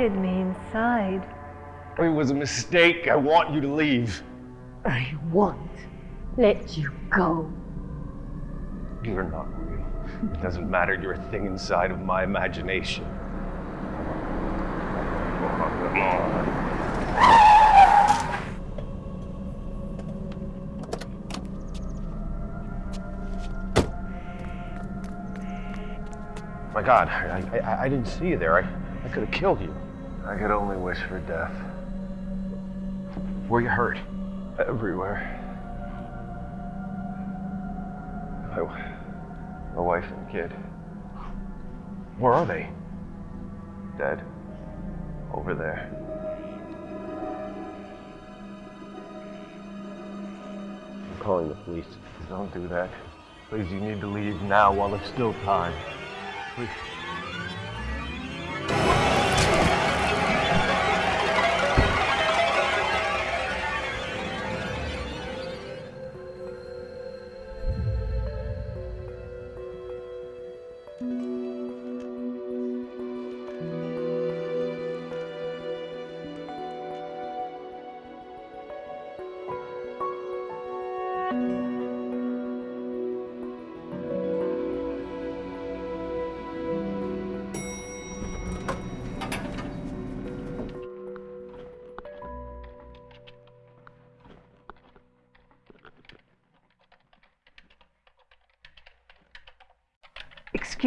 invited me inside. It was a mistake. I want you to leave. I won't let you go. You're not real. It doesn't matter. You're a thing inside of my imagination. Come on, come on. My God, I, I, I didn't see you there. I, I could have killed you. I could only wish for death. Were you hurt? Everywhere. My, my wife and kid. Where are they? Dead. Over there. I'm calling the police. Don't do that. Please, you need to leave now while there's still time. Please.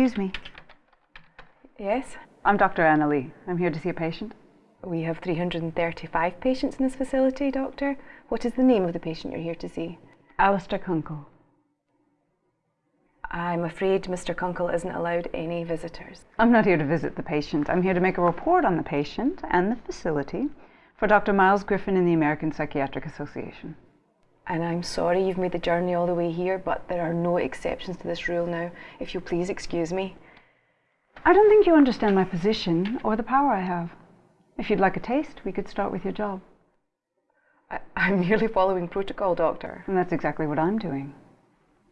Excuse me. Yes, I'm Dr. Anna Lee. I'm here to see a patient. we have 335 patients in this facility, Doctor. What is the name of the patient you're here to see? Alistair Kunkel. I'm afraid Mr. Kunkel isn't allowed any visitors. I'm not here to visit the patient. I'm here to make a report on the patient and the facility for Dr. Miles Griffin in the American Psychiatric Association. And I'm sorry you've made the journey all the way here, but there are no exceptions to this rule now. If you'll please excuse me. I don't think you understand my position or the power I have. If you'd like a taste, we could start with your job. I, I'm merely following protocol, Doctor. And that's exactly what I'm doing.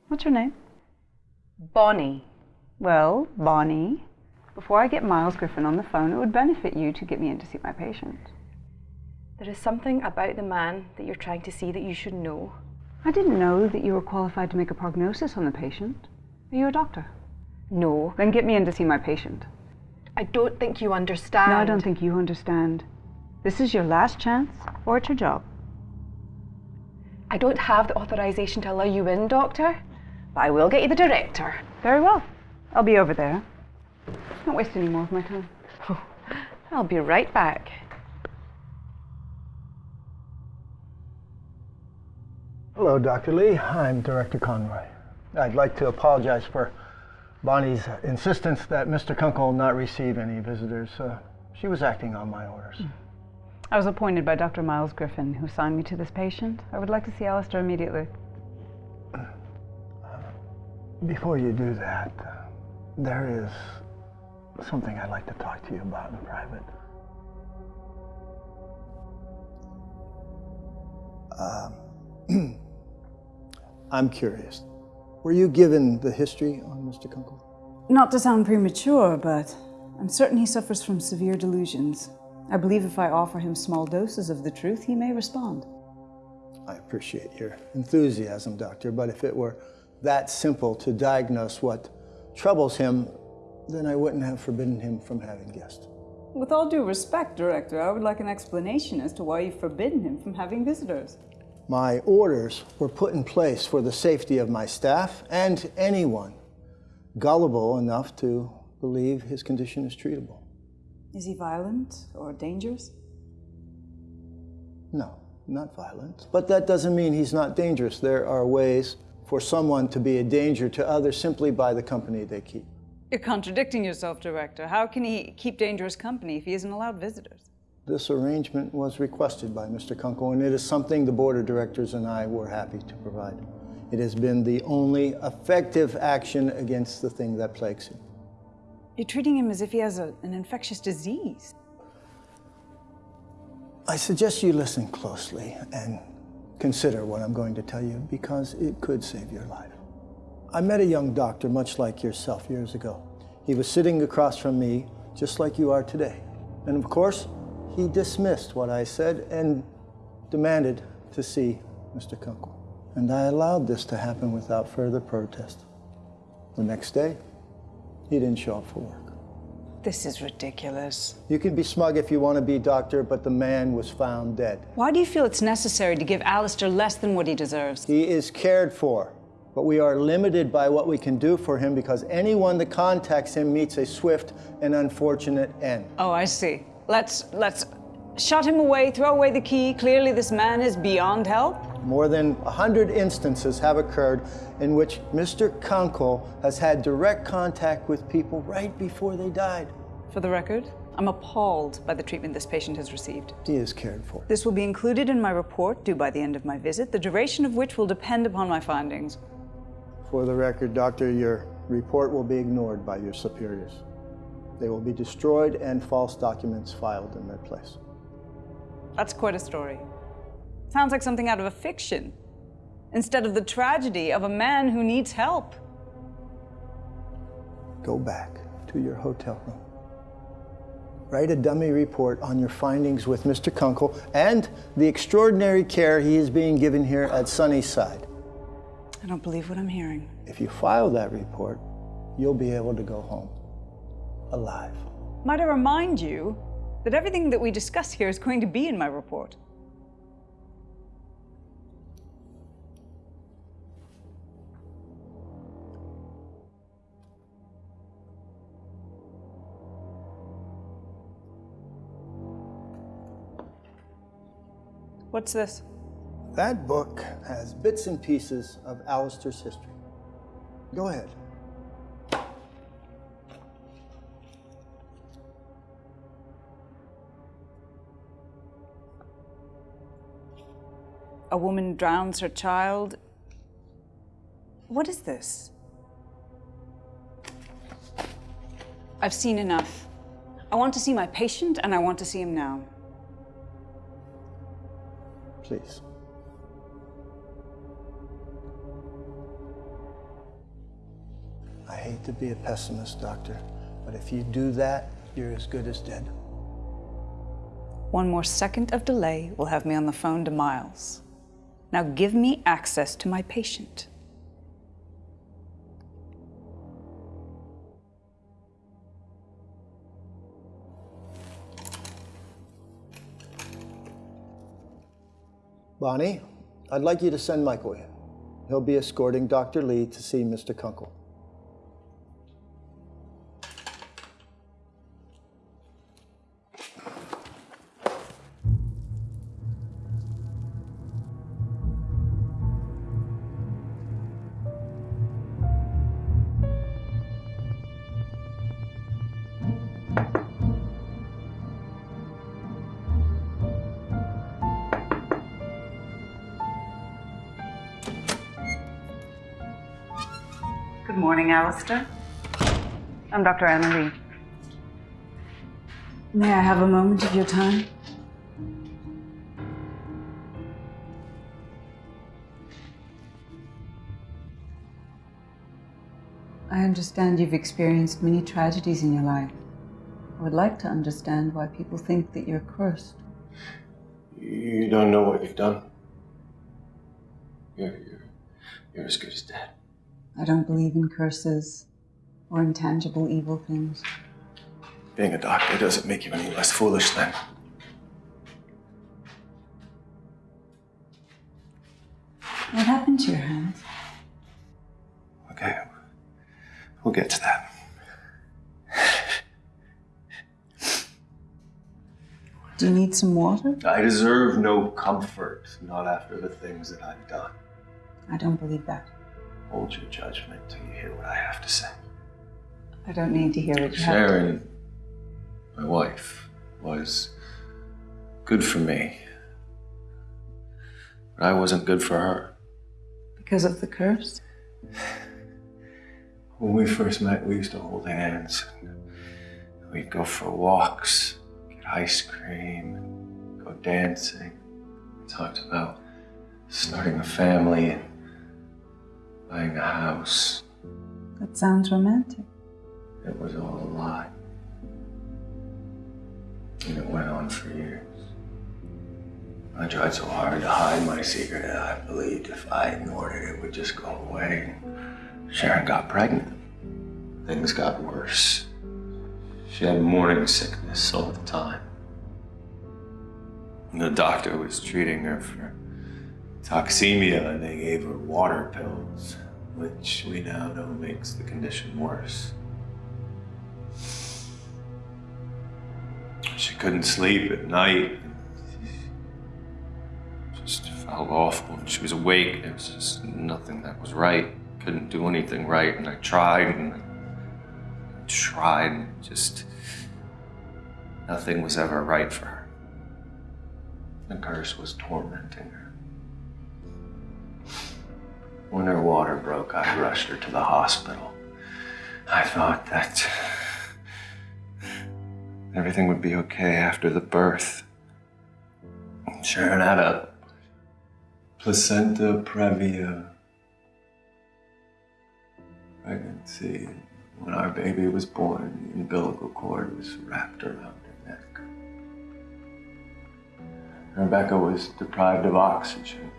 What's your name? Bonnie. Well, Bonnie, before I get Miles Griffin on the phone, it would benefit you to get me in to see my patient. There is something about the man that you're trying to see that you should know. I didn't know that you were qualified to make a prognosis on the patient. Are you a doctor? No, Then get me in to see my patient. I don't think you understand. No, I don't think you understand. This is your last chance, or it's your job. I don't have the authorization to allow you in, Doctor, but I will get you the director. Very well. I'll be over there. Don't waste any more of my time. Oh, I'll be right back. Hello, Dr. Lee. I'm Director Conroy. I'd like to apologize for Bonnie's insistence that Mr. Kunkel not receive any visitors. Uh, she was acting on my orders. I was appointed by Dr. Miles Griffin, who assigned me to this patient. I would like to see Alistair immediately. Before you do that, uh, there is something I'd like to talk to you about in private. Um, I'm curious. Were you given the history on Mr. Kunkel? Not to sound premature, but I'm certain he suffers from severe delusions. I believe if I offer him small doses of the truth, he may respond. I appreciate your enthusiasm, Doctor, but if it were that simple to diagnose what troubles him, then I wouldn't have forbidden him from having guests. With all due respect, Director, I would like an explanation as to why you've forbidden him from having visitors. My orders were put in place for the safety of my staff and anyone gullible enough to believe his condition is treatable. Is he violent or dangerous? No, not violent. But that doesn't mean he's not dangerous. There are ways for someone to be a danger to others simply by the company they keep. You're contradicting yourself, Director. How can he keep dangerous company if he isn't allowed visitors? This arrangement was requested by Mr. Kunkel, and it is something the Board of Directors and I were happy to provide. It has been the only effective action against the thing that plagues him. You're treating him as if he has a, an infectious disease. I suggest you listen closely and consider what I'm going to tell you because it could save your life. I met a young doctor much like yourself years ago. He was sitting across from me just like you are today. And of course, he dismissed what I said and demanded to see Mr. Kunkel. And I allowed this to happen without further protest. The next day, he didn't show up for work. This is ridiculous. You can be smug if you want to be, doctor, but the man was found dead. Why do you feel it's necessary to give Alistair less than what he deserves? He is cared for, but we are limited by what we can do for him because anyone that contacts him meets a swift and unfortunate end. Oh, I see. Let's let's shut him away, throw away the key. Clearly this man is beyond help. More than a hundred instances have occurred in which Mr. Kunkel has had direct contact with people right before they died. For the record, I'm appalled by the treatment this patient has received. He is cared for. This will be included in my report due by the end of my visit, the duration of which will depend upon my findings. For the record, doctor, your report will be ignored by your superiors. They will be destroyed and false documents filed in their place. That's quite a story. Sounds like something out of a fiction, instead of the tragedy of a man who needs help. Go back to your hotel room. Write a dummy report on your findings with Mr. Kunkel and the extraordinary care he is being given here at Sunnyside. I don't believe what I'm hearing. If you file that report, you'll be able to go home alive. Might I remind you that everything that we discuss here is going to be in my report? What's this? That book has bits and pieces of Alistair's history. Go ahead. A woman drowns her child. What is this? I've seen enough. I want to see my patient and I want to see him now. Please. I hate to be a pessimist, Doctor, but if you do that, you're as good as dead. One more second of delay will have me on the phone to Miles. Now give me access to my patient. Bonnie, I'd like you to send Michael in. He'll be escorting Dr. Lee to see Mr. Kunkel. Morning, Alistair. I'm Dr. Anna Lee. May I have a moment of your time? I understand you've experienced many tragedies in your life. I would like to understand why people think that you're cursed. You don't know what you've done. You're, you're, you're as good as dead. I don't believe in curses or intangible evil things. Being a doctor doesn't make you any less foolish then. What happened to your hand? Okay, we'll get to that. Do you need some water? I deserve no comfort, not after the things that I've done. I don't believe that. Hold your judgment till you hear what I have to say. I don't need to hear what you have to. Sharon, my wife, was good for me. But I wasn't good for her. Because of the curse? When we first met, we used to hold hands. We'd go for walks, get ice cream, go dancing. We talked about starting a family and buying a house. That sounds romantic. It was all a lie. And it went on for years. I tried so hard to hide my secret that I believed if I ignored it, it would just go away. Sharon got pregnant. Things got worse. She had morning sickness all the time. And the doctor was treating her for toxemia and they gave her water pills, which we now know makes the condition worse. She couldn't sleep at night. Just felt awful. When she was awake, there was just nothing that was right. Couldn't do anything right, and I tried and I tried, and just nothing was ever right for her. The curse was tormenting her. When her water broke, I rushed her to the hospital. I thought that everything would be okay after the birth. Sharon had a placenta previa pregnancy. When our baby was born, the umbilical cord was wrapped around her neck. Rebecca was deprived of oxygen,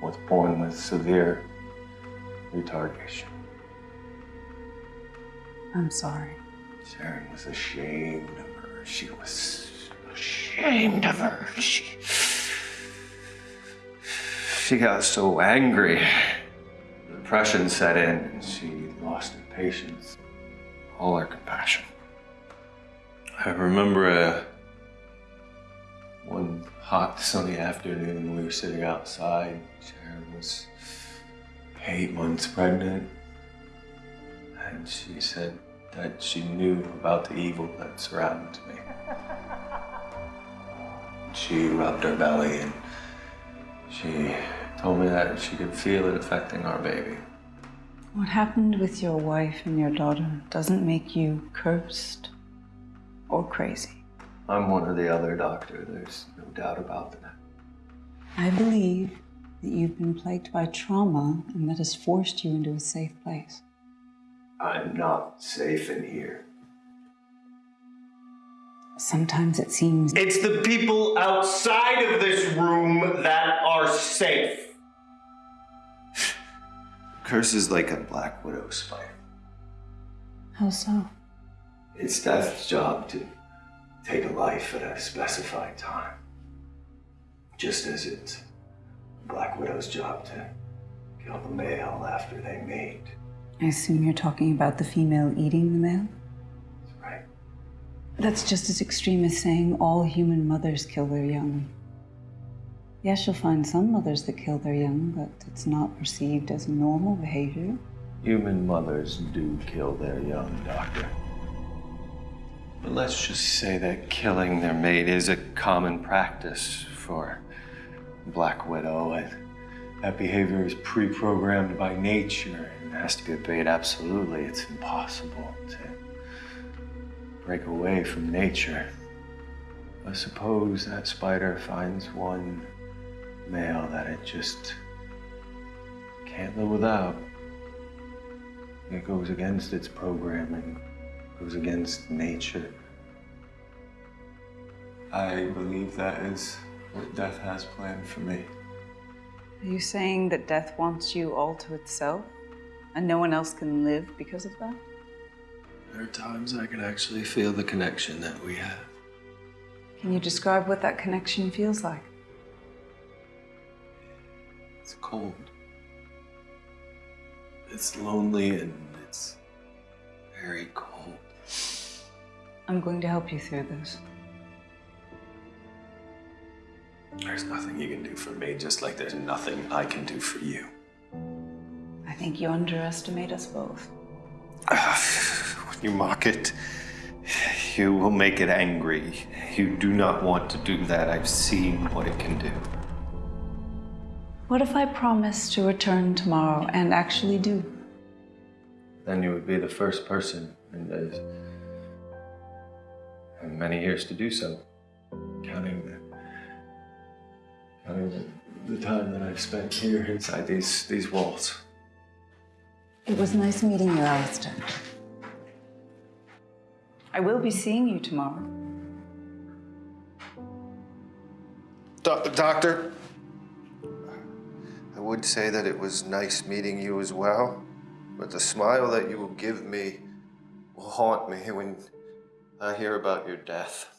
was born with severe retardation. I'm sorry. Sharon was ashamed of her. She was ashamed of her. She, she got so angry. The depression set in, and she lost her patience, all her compassion. I remember uh, one hot sunny afternoon we were sitting outside. Sharon was eight months pregnant, and she said that she knew about the evil that surrounded me. She rubbed her belly and she told me that she could feel it affecting our baby. What happened with your wife and your daughter doesn't make you cursed or crazy. I'm one or the other, Doctor. There's no doubt about that. I believe that you've been plagued by trauma and that has forced you into a safe place. I'm not safe in here. Sometimes it seems It's the people outside of this room that are safe. Curse is like a black widow spider. how so? It's death's job to take a life at a specified time. Just as it's Black Widow's job to kill the male after they mate. I assume you're talking about the female eating the male? That's right. That's just as extreme as saying all human mothers kill their young. Yes, you'll find some mothers that kill their young, but it's not perceived as normal behavior. Human mothers do kill their young, Doctor. But let's just say that killing their mate is a common practice for Black Widow, and that behavior is pre programmed by nature and has to be obeyed absolutely. It's impossible to break away from nature. But suppose that spider finds one male that it just can't live without. It goes against its programming, goes against nature. I believe that is what death has planned for me. Are you saying that death wants you all to itself and no one else can live because of that? There are times I can actually feel the connection that we have. Can you describe what that connection feels like? It's cold. It's lonely and it's very cold. I'm going to help you through this. There's nothing you can do for me, just like there's nothing I can do for you. I think you underestimate us both. when you mock it, you will make it angry. You do not want to do that. I've seen what it can do. What if I promise to return tomorrow and actually do? then you would be the first person in, uh, in many years to do so. Counting the, counting the, the time that I've spent here inside these, these walls. It was nice meeting you, Alistair. I will be seeing you tomorrow. Do- doctor, I would say that it was nice meeting you as well, but the smile that you will give me will haunt me when I hear about your death.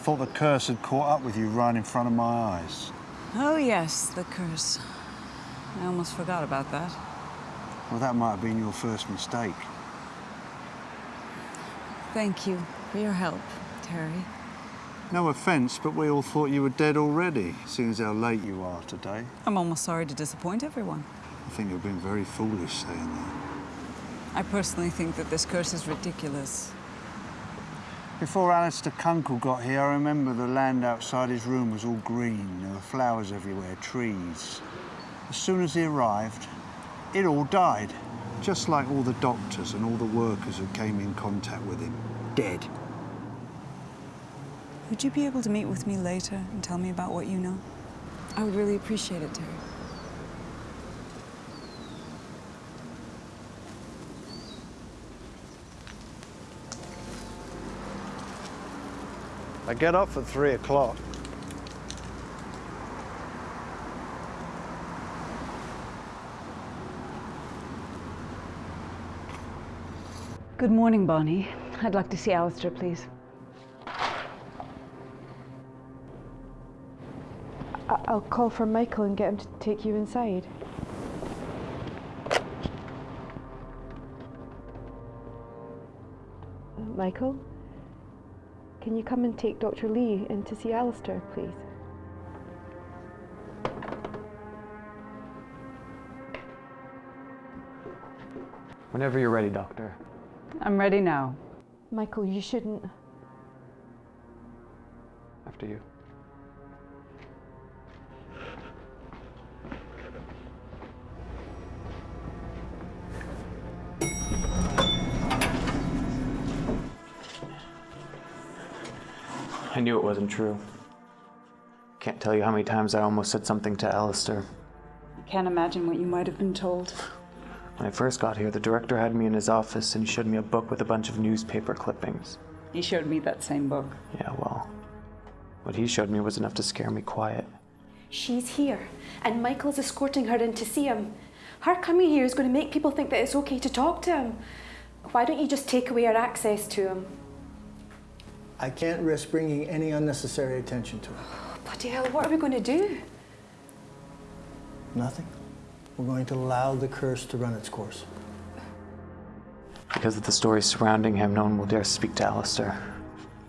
Thought the curse had caught up with you right in front of my eyes. Oh, yes, the curse. I almost forgot about that. Well, that might have been your first mistake. Thank you for your help, Terry. No offence, but we all thought you were dead already, seeing as how late you are today. I'm almost sorry to disappoint everyone. I think you've been very foolish saying that. I personally think that this curse is ridiculous. Before Alistair Kunkel got here, I remember the land outside his room was all green. There were flowers everywhere, trees. As soon as he arrived, it all died. Just like all the doctors and all the workers who came in contact with him. Dead. Would you be able to meet with me later and tell me about what you know? I would really appreciate it, Terry. I get up at three o'clock. Good morning, Bonnie. I'd like to see Alistair, please. I- I'll call for Michael and get him to take you inside. Uh, Michael, can you come and take Dr. Lee in to see Alistair, please? Whenever you're ready, Doctor. I'm ready now. Michael, you shouldn't. After you. I knew it wasn't true. Can't tell you how many times I almost said something to Alistair. I can't imagine what you might have been told. When I first got here, the director had me in his office and he showed me a book with a bunch of newspaper clippings. He showed me that same book. Yeah, well, what he showed me was enough to scare me quiet. She's here, and Michael's escorting her in to see him. Her coming here is going to make people think that it's okay to talk to him. Why don't you just take away our access to him? I can't risk bringing any unnecessary attention to it. Bloody hell, what are we going to do? Nothing. We're going to allow the curse to run its course. Because of the stories surrounding him, no one will dare speak to Alistair.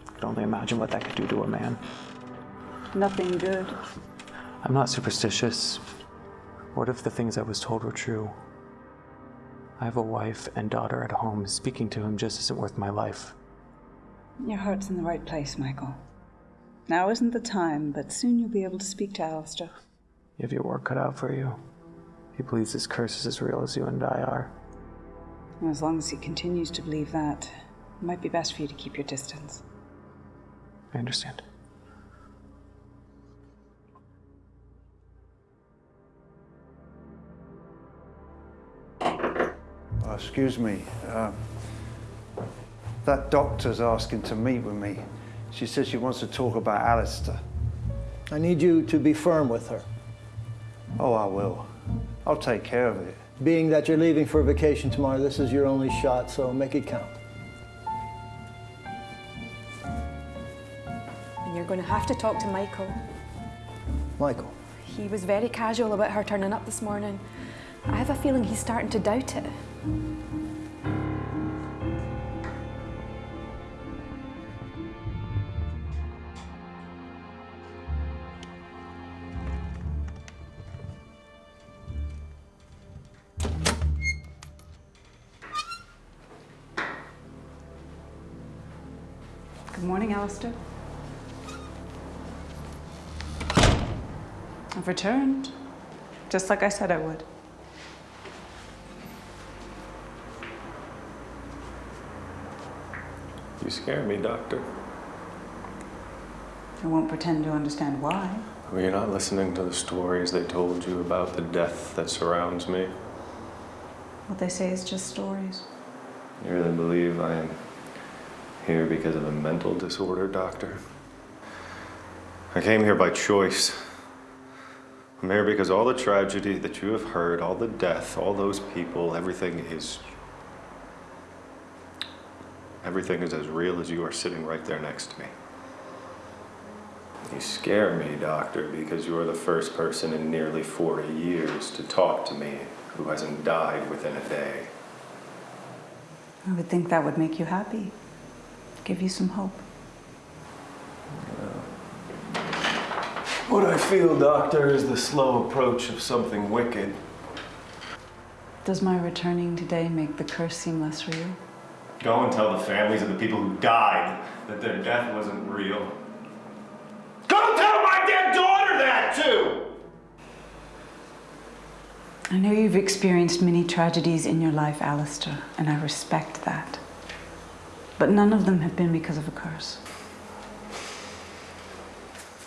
I can only imagine what that could do to a man. Nothing good. I'm not superstitious. What if the things I was told were true? I have a wife and daughter at home. Speaking to him just isn't worth my life. Your heart's in the right place, Michael. Now isn't the time, but soon you'll be able to speak to Alistair. You have your work cut out for you. He believes this curse is as real as you and I are. And as long as he continues to believe that, it might be best for you to keep your distance. I understand. Uh, excuse me. Uh, that doctor's asking to meet with me. She says she wants to talk about Alistair. I need you to be firm with her. Oh, I will. I'll take care of it. Being that you're leaving for a vacation tomorrow, this is your only shot, so make it count. And you're going to have to talk to Michael. Michael, He was very casual about her turning up this morning. I have a feeling he's starting to doubt it. Alistair. I've returned, just like I said I would. You scare me, Doctor. I won't pretend to understand why. Well, you're not listening to the stories they told you about the death that surrounds me. What they say is just stories. You really believe I am here because of a mental disorder, Doctor? I came here by choice. I'm here because all the tragedy that you have heard, all the death, all those people, everything is. Everything is as real as you are sitting right there next to me. You scare me, Doctor, because you are the first person in nearly 40 years to talk to me who hasn't died within a day. I would think that would make you happy, give you some hope. What I feel, Doctor, is the slow approach of something wicked. Does my returning today make the curse seem less real? Go and tell the families of the people who died that their death wasn't real. Go tell my dead daughter that, too! I know you've experienced many tragedies in your life, Alistair, and I respect that. But none of them have been because of a curse.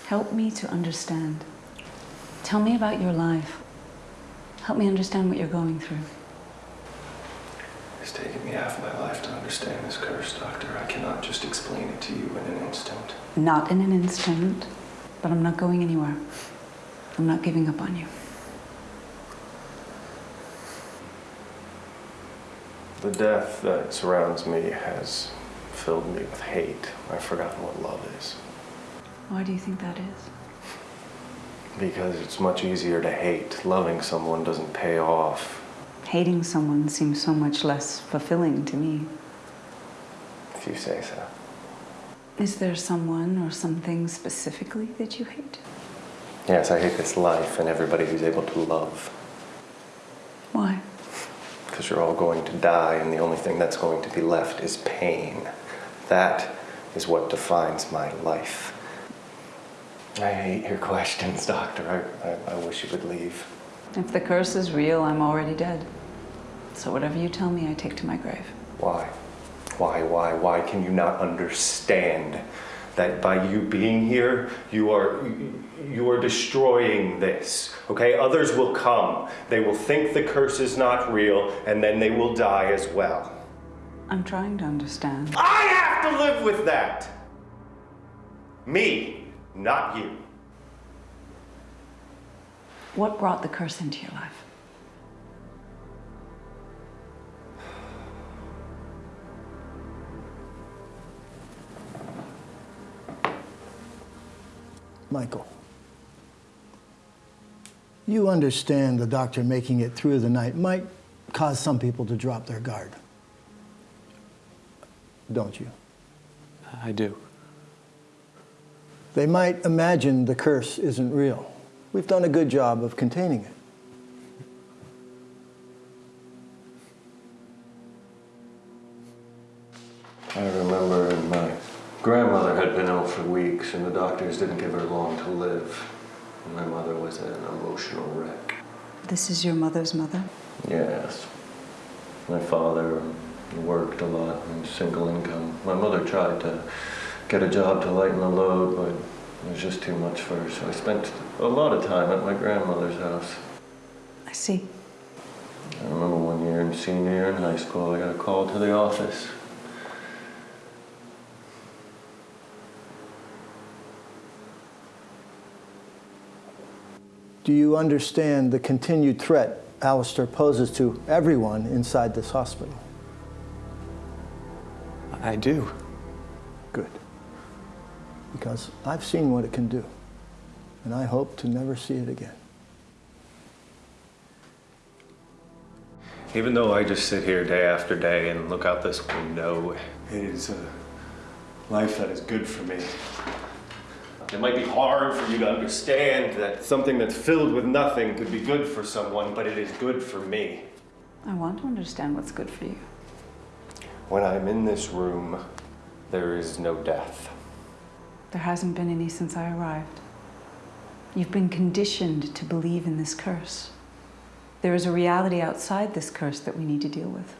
Help me to understand. Tell me about your life. Help me understand what you're going through. It's taken me half my life to understand this curse, Doctor. I cannot just explain it to you in an instant. Not in an instant, but I'm not going anywhere. I'm not giving up on you. The death that surrounds me has filled me with hate. I've forgotten what love is. Why do you think that is? Because it's much easier to hate. Loving someone doesn't pay off. Hating someone seems so much less fulfilling to me. If you say so. Is there someone or something specifically that you hate? Yes, I hate this life and everybody who's able to love. Why? Because you're all going to die, and the only thing that's going to be left is pain. That is what defines my life. I hate your questions, Doctor. I, I, I wish you would leave. If the curse is real, I'm already dead. So whatever you tell me, I take to my grave. Why? Why, why, why can you not understand that by you being here, you are you are destroying this. Okay? Others will come. They will think the curse is not real, and then they will die as well. I'm trying to understand. I have to live with that. Me, not you. What brought the curse into your life? Michael, you understand the doctor making it through the night might cause some people to drop their guard. Don't you? I do. They might imagine the curse isn't real. We've done a good job of containing it. I remember my grandmother had been ill for weeks and the doctors didn't give her long to live. My mother was an emotional wreck. This is your mother's mother? Yes. My father worked a lot and single income. My mother tried to get a job to lighten the load, but it was just too much for her. So I spent a lot of time at my grandmother's house. I see. I remember one year in senior year in high school, I got a call to the office. Do you understand the continued threat Alistair poses to everyone inside this hospital? I do. Good. Because I've seen what it can do, and I hope to never see it again. Even though I just sit here day after day and look out this window, it is a life that is good for me. It might be hard for you to understand that something that's filled with nothing could be good for someone, but it is good for me. I want to understand what's good for you. When I'm in this room, there is no death. There hasn't been any since I arrived. You've been conditioned to believe in this curse. There is a reality outside this curse that we need to deal with.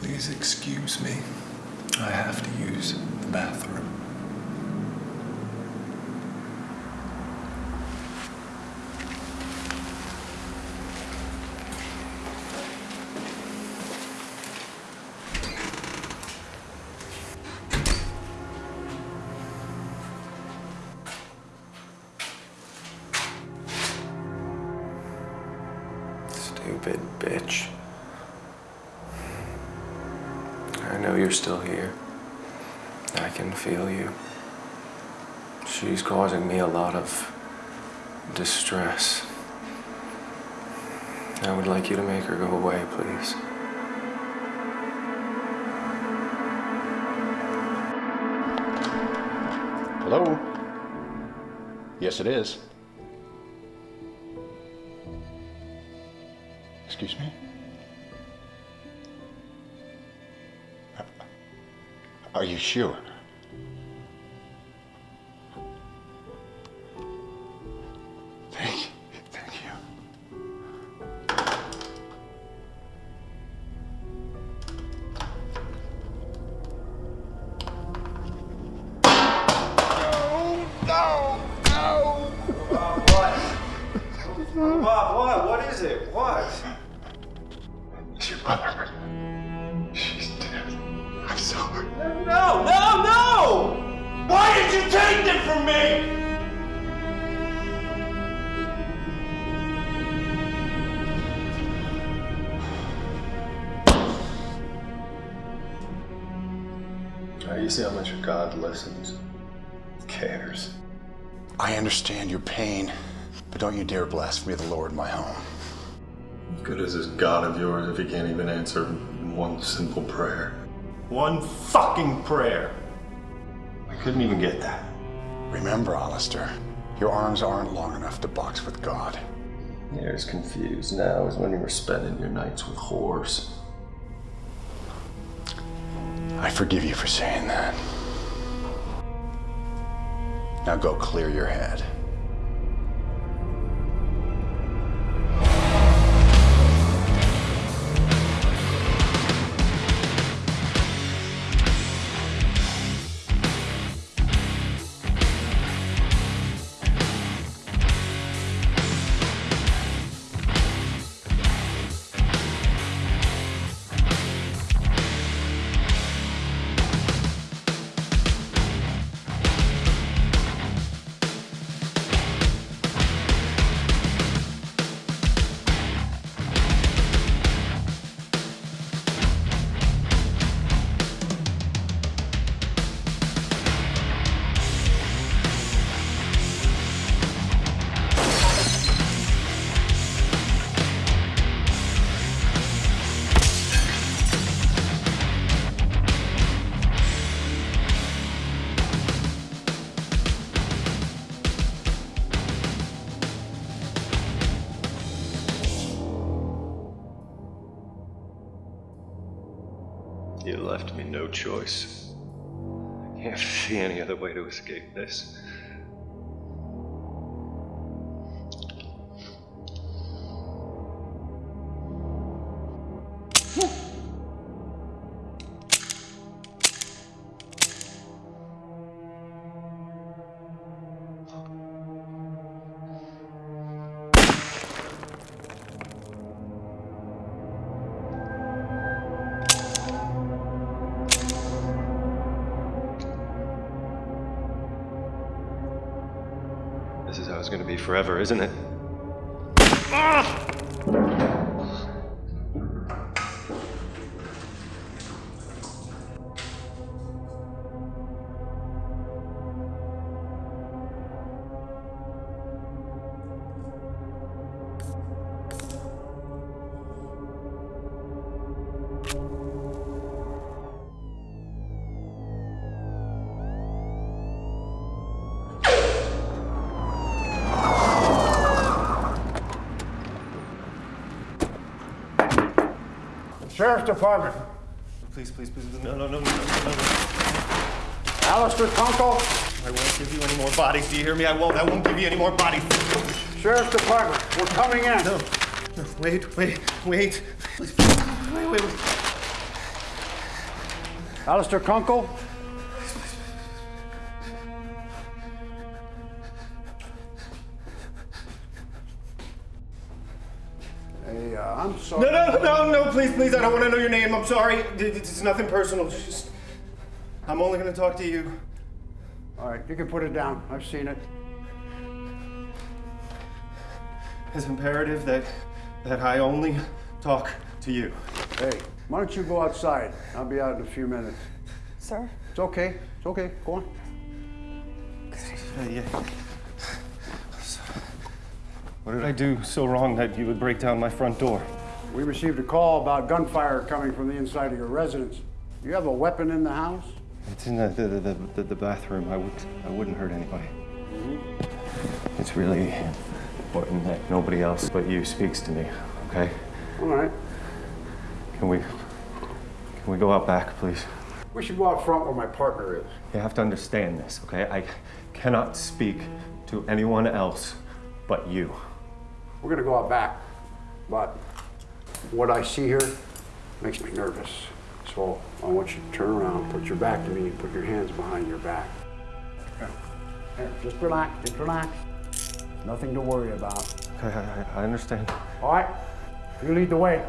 Please excuse me. I have to use the bathroom. Hello? Yes, it is. Excuse me? Uh, are you sure? If he can't even answer one simple prayer. One fucking prayer. I couldn't even get that. Remember, Alistair, your arms aren't long enough to box with God. You're as confused now as when you were spending your nights with whores. I forgive you for saying that. Now go clear your head. Escape this. It's gonna be forever, isn't it? Ah! Sheriff's Department. Please, please, please, no, no, no, no, no, no. Alistair Kunkel. I won't give you any more bodies. Do you hear me? I won't. I won't give you any more bodies. Sheriff's Department. We're coming in. No. No. Wait, wait, wait. Please. Wait, wait, wait. Alistair Kunkel. Please, please. I don't want to know your name. I'm sorry. It's nothing personal. Just, I'm only going to talk to you. All right, you can put it down. I've seen it. It's imperative that that I only talk to you. Hey, why don't you go outside? I'll be out in a few minutes. Sir? It's okay. It's okay. Go on. Uh, yeah. What did I do so wrong that you would break down my front door? We received a call about gunfire coming from the inside of your residence. You have a weapon in the house? It's in the the, the, the, the bathroom. I would I wouldn't hurt anybody. Mm-hmm. It's really important that nobody else but you speaks to me. Okay? All right. Can we can we go out back, please? We should go out front where my partner is. You have to understand this, okay? I cannot speak to anyone else but you. We're gonna go out back, but what I see here makes me nervous. So I want you to turn around, put your back to me, and put your hands behind your back. Okay. Here, just relax, just relax. Nothing to worry about. Okay, I, I- I understand. All right, you lead the way.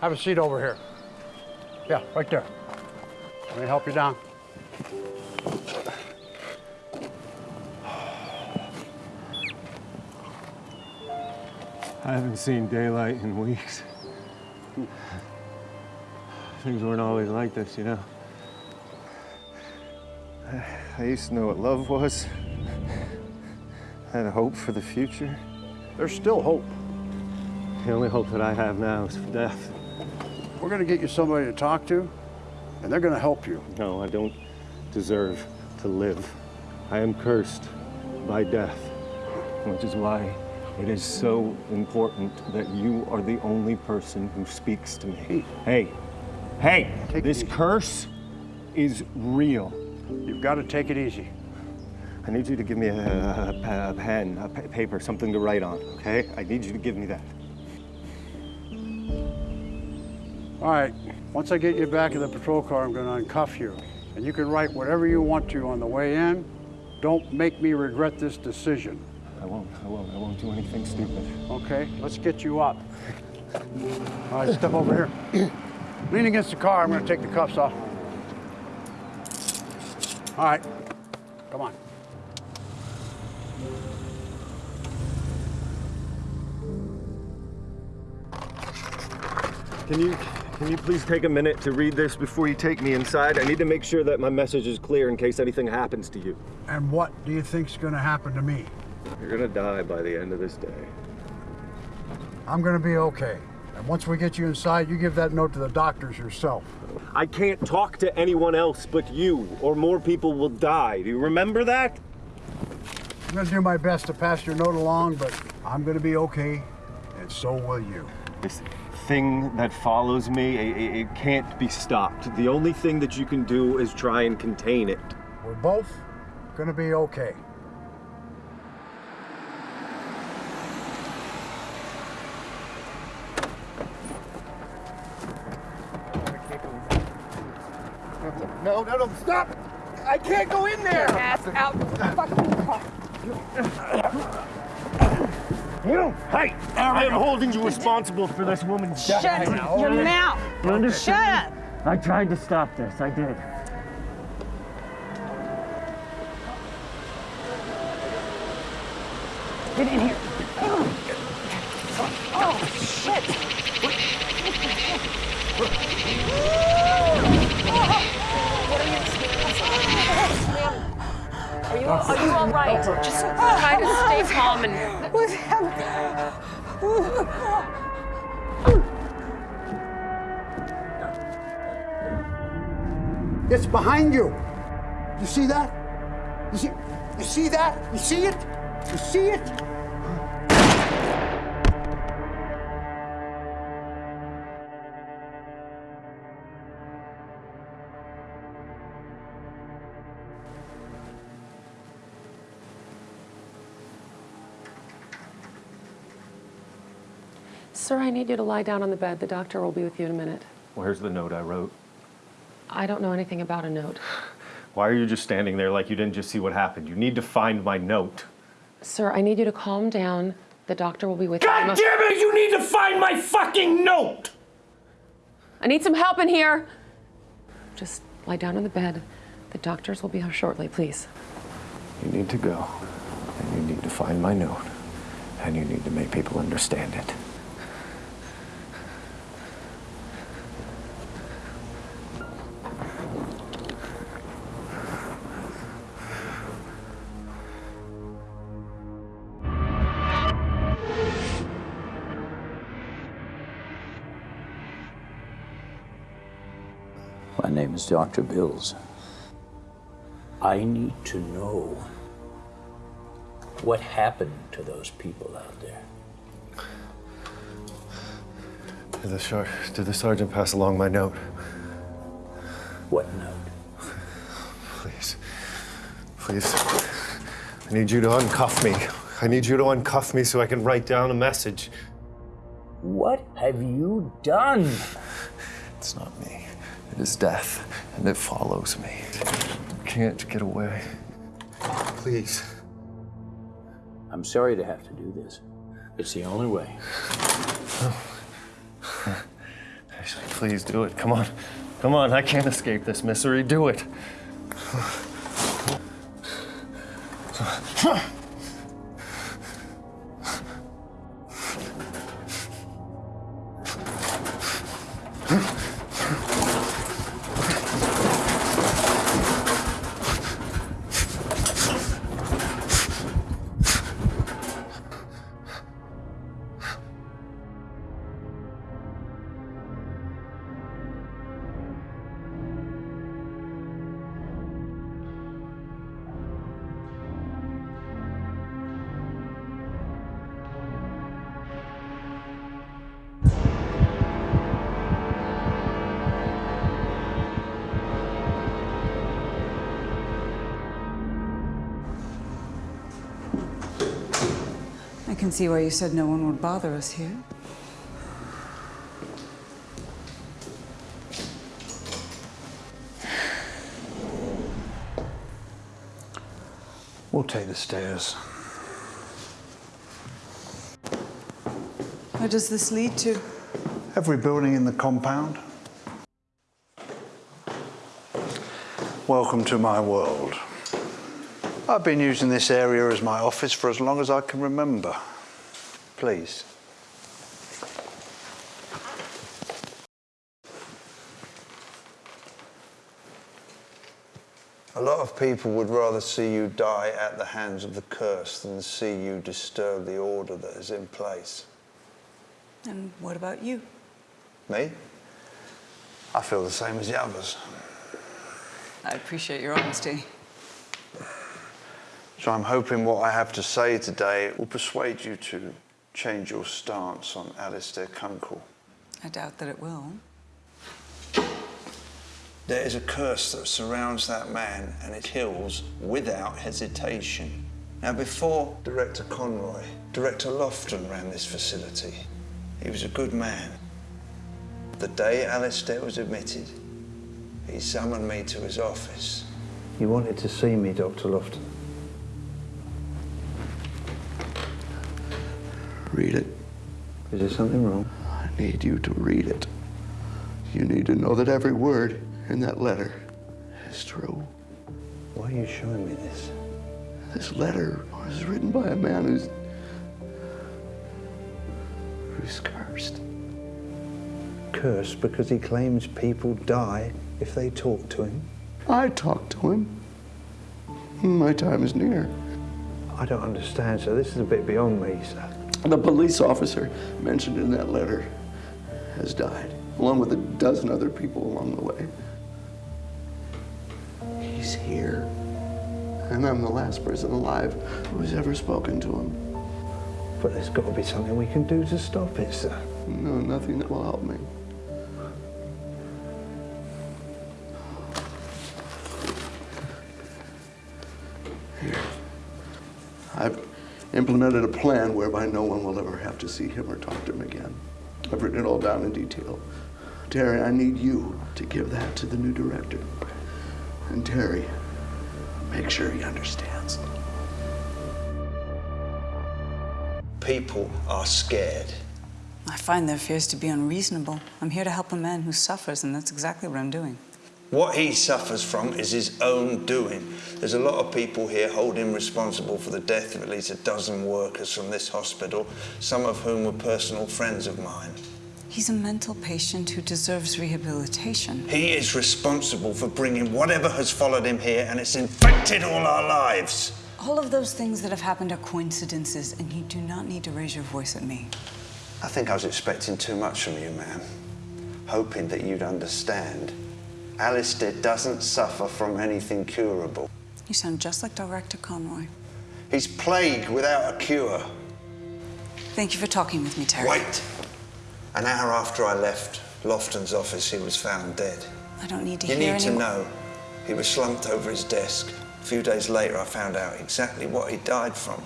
Have a seat over here. Yeah, right there. Let me help you down. I haven't seen daylight in weeks. Things weren't always like this, you know. I- I used to know what love was. I had a hope for the future. There's still hope. The only hope that I have now is for death. We're gonna get you somebody to talk to, and they're gonna help you. No, I don't deserve to live. I am cursed by death, which is why it is so important that you are the only person who speaks to me. Hey, hey, this curse is real. You've got to take it easy. I need you to give me a, a, a pen, a paper, something to write on, okay? I need you to give me that. All right, once I get you back in the patrol car, I'm gonna uncuff you. And you can write whatever you want to on the way in. Don't make me regret this decision. I won't, I won't, I won't do anything stupid. Okay, let's get you up. All right, step over here. Lean against the car, I'm gonna take the cuffs off. All right, come on. Can you, can you please take a minute to read this before you take me inside? I need to make sure that my message is clear in case anything happens to you. And what do you think's gonna happen to me? You're gonna die by the end of this day. I'm gonna be okay. And once we get you inside, you give that note to the doctors yourself. I can't talk to anyone else but you, or more people will die. Do you remember that? I'm gonna do my best to pass your note along, but I'm gonna be okay, and so will you. This thing that follows me, it, it can't be stopped. The only thing that you can do is try and contain it. We're both gonna be okay. No, no, no, stop! I can't go in there! Ass out the fucking car. You, hey, I am holding you responsible for this woman's death. Shut your mouth. You understand? Shut up. I tried to stop this. I did. Get in here. Oh, oh shit. Are you, are you all right? Just try to stay calm and. What's happening? It's behind you. You see that? You see? You see that? You see it? You see it? Sir, I need you to lie down on the bed. The doctor will be with you in a minute. Where's the note I wrote? I don't know anything about a note. Why are you just standing there like you didn't just see what happened? You need to find my note. Sir, I need you to calm down. The doctor will be with you. God damn it! You need to find my fucking note! I need some help in here. Just lie down on the bed. The doctors will be here shortly, please. You need to go, and you need to find my note, and you need to make people understand it. Dr. Bills. I need to know what happened to those people out there. Did the, sar- did the sergeant pass along my note? What note? Please. Please. I need you to uncuff me. I need you to uncuff me so I can write down a message. What have you done? It's not me. It is death, and it follows me. I can't get away. Please. I'm sorry to have to do this. It's the only way. Ashley, please do it. Come on. Come on. I can't escape this misery. Do it. Can see why you said no one would bother us here. We'll take the stairs. Where does this lead to? Every building in the compound. Welcome to my world. I've been using this area as my office for as long as I can remember. Please. A lot of people would rather see you die at the hands of the curse than see you disturb the order that is in place. And what about you? Me? I feel the same as the others. I appreciate your honesty. So I'm hoping what I have to say today will persuade you to change your stance on Alistair Kunkel. I doubt that it will. There is a curse that surrounds that man and it kills without hesitation. Now, before Director Conroy, Director Lofton ran this facility. He was a good man. The day Alistair was admitted, he summoned me to his office. You wanted to see me, Dr. Lofton. Read it. Is there something wrong? I need you to read it. You need to know that every word in that letter is true. Why are you showing me this? This letter was written by a man who's. who's cursed. Cursed because he claims people die if they talk to him. I talk to him. My time is near. I don't understand, sir. This is a bit beyond me, sir. The police officer mentioned in that letter has died, along with a dozen other people along the way. He's here. And I'm the last person alive who's ever spoken to him. But there's got to be something we can do to stop it, sir. No, nothing that will help me. Here. I've implemented a plan whereby no one will ever have to see him or talk to him again. I've written it all down in detail. Terry, I need you to give that to the new director. And Terry, make sure he understands. People are scared. I find their fears to be unreasonable. I'm here to help a man who suffers, and that's exactly what I'm doing. What he suffers from is his own doing. There's a lot of people here hold him responsible for the death of at least a dozen workers from this hospital, some of whom were personal friends of mine. He's a mental patient who deserves rehabilitation. He is responsible for bringing whatever has followed him here, and it's infected all our lives. All of those things that have happened are coincidences, and you do not need to raise your voice at me. I think I was expecting too much from you, ma'am. Hoping that you'd understand. Alistair doesn't suffer from anything curable. You sound just like Director Conroy. He's plagued without a cure. Thank you for talking with me, Terry. Wait! An hour after I left Lofton's office, he was found dead. I don't need to You hear You need to know. He was slumped over his desk. A few days later, I found out exactly what he died from.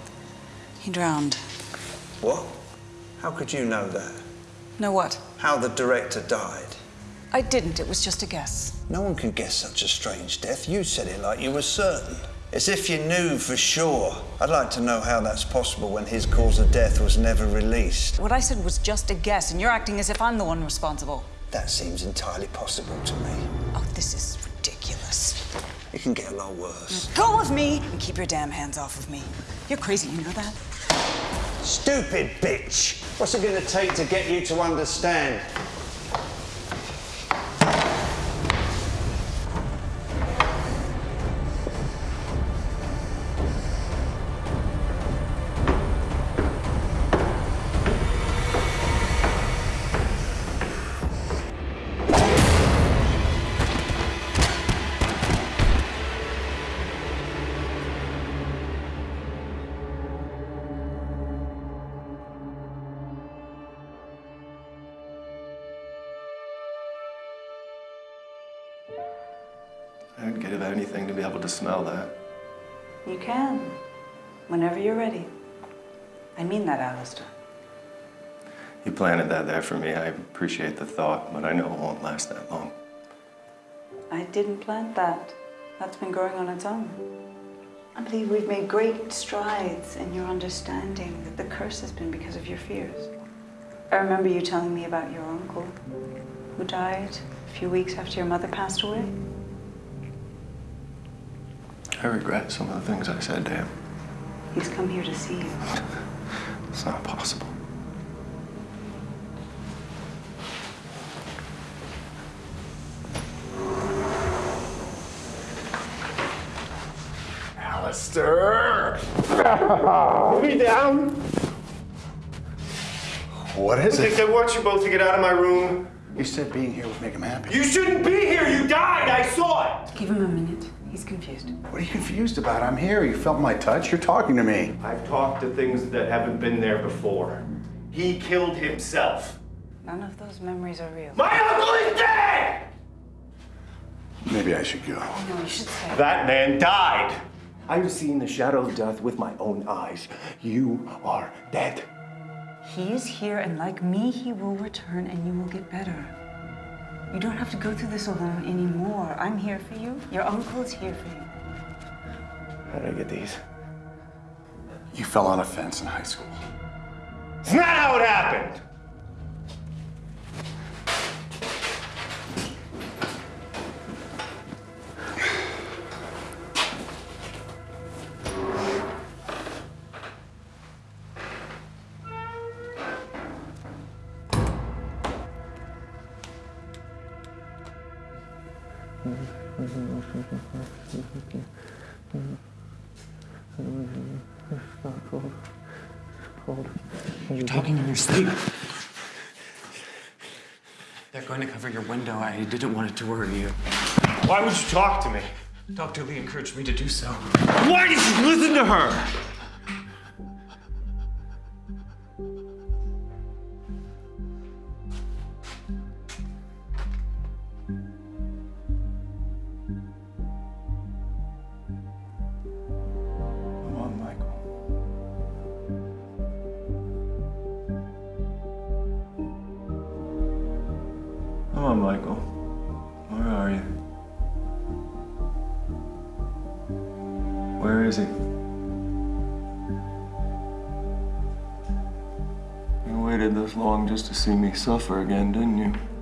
He drowned. What? How could you know that? Know what? How the director died? I didn't. It was just a guess. No one can guess such a strange death. You said it like you were certain. As if you knew for sure. I'd like to know how that's possible when his cause of death was never released. What I said was just a guess, and you're acting as if I'm the one responsible. That seems entirely possible to me. Oh, this is ridiculous. It can get a lot worse. Mm, go with me and keep your damn hands off of me. You're crazy, you know that? Stupid bitch! What's it gonna take to get you to understand? To be able to smell that. You can. Whenever you're ready. I mean that, Alistair. You planted that there for me. I appreciate the thought, but I know it won't last that long. I didn't plant that. That's been growing on its own. I believe we've made great strides in your understanding that the curse has been because of your fears. I remember you telling me about your uncle who died a few weeks after your mother passed away. I regret some of the things I said to him. He's come here to see you. It's not possible. Alistair! Put me down! What is I it? think I want you both to get out of my room You said being here would make him happy. You shouldn't be here! You died! I saw it! Give him a minute. He's confused. What are you confused about? I'm here. You felt my touch. You're talking to me. I've talked to things that haven't been there before. He killed himself. None of those memories are real. My uncle is dead! Maybe I should go. No, you should stay. That man died! I've seen the shadow of death with my own eyes. You are dead. He is here, and like me, he will return and you will get better. You don't have to go through this alone anymore. I'm here for you. Your uncle is here for you. How did I get these? You fell on a fence in high school. It's not how it happened! Didn't want it to worry you. Why would you talk to me? Dr. Lee encouraged me to do so. Why did you listen to her? Just to see me suffer again, didn't you?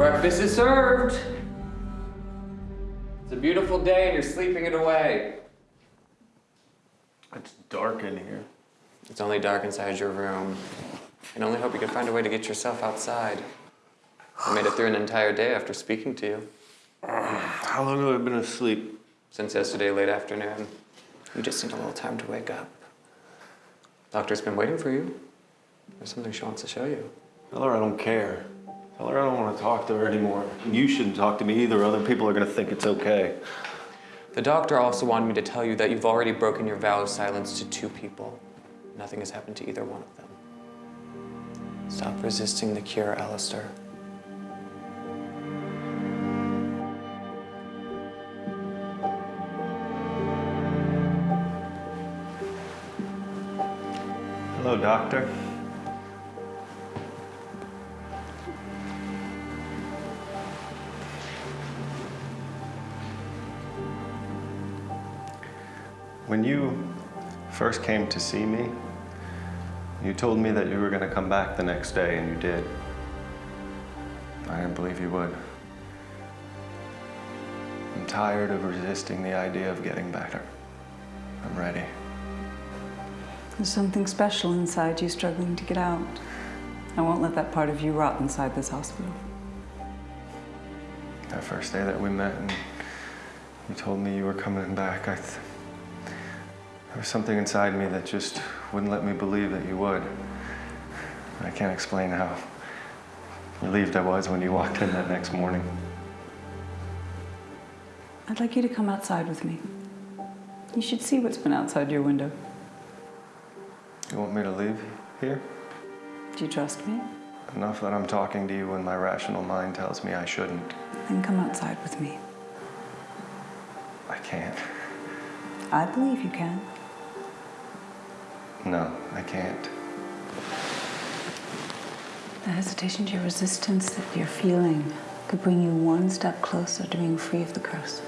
Breakfast is served. It's a beautiful day and you're sleeping it away. It's dark in here. It's only dark inside your room. And only hope you can find a way to get yourself outside. I made it through an entire day after speaking to you. How long have I been asleep? Since yesterday late afternoon. You just need a little time to wake up. Doctor's been waiting for you. There's something she wants to show you. Tell her I don't care. Tell her I don't want to talk to her anymore. You shouldn't talk to me either. Other people are going to think it's okay. The doctor also wanted me to tell you that you've already broken your vow of silence to two people. Nothing has happened to either one of them. Stop resisting the cure, Alistair. Hello, doctor. When you first came to see me, you told me that you were going to come back the next day, and you did. I didn't believe you would. I'm tired of resisting the idea of getting better. I'm ready. There's something special inside you struggling to get out. I won't let that part of you rot inside this hospital. That first day that we met and you told me you were coming back, I th there was something inside me that just wouldn't let me believe that you would. I can't explain how relieved I was when you walked in that next morning. I'd like you to come outside with me. You should see what's been outside your window. You want me to leave here? Do you trust me? Enough that I'm talking to you when my rational mind tells me I shouldn't. Then come outside with me. I can't. I believe you can. No, I can't. The hesitation to your resistance that you're feeling could bring you one step closer to being free of the curse.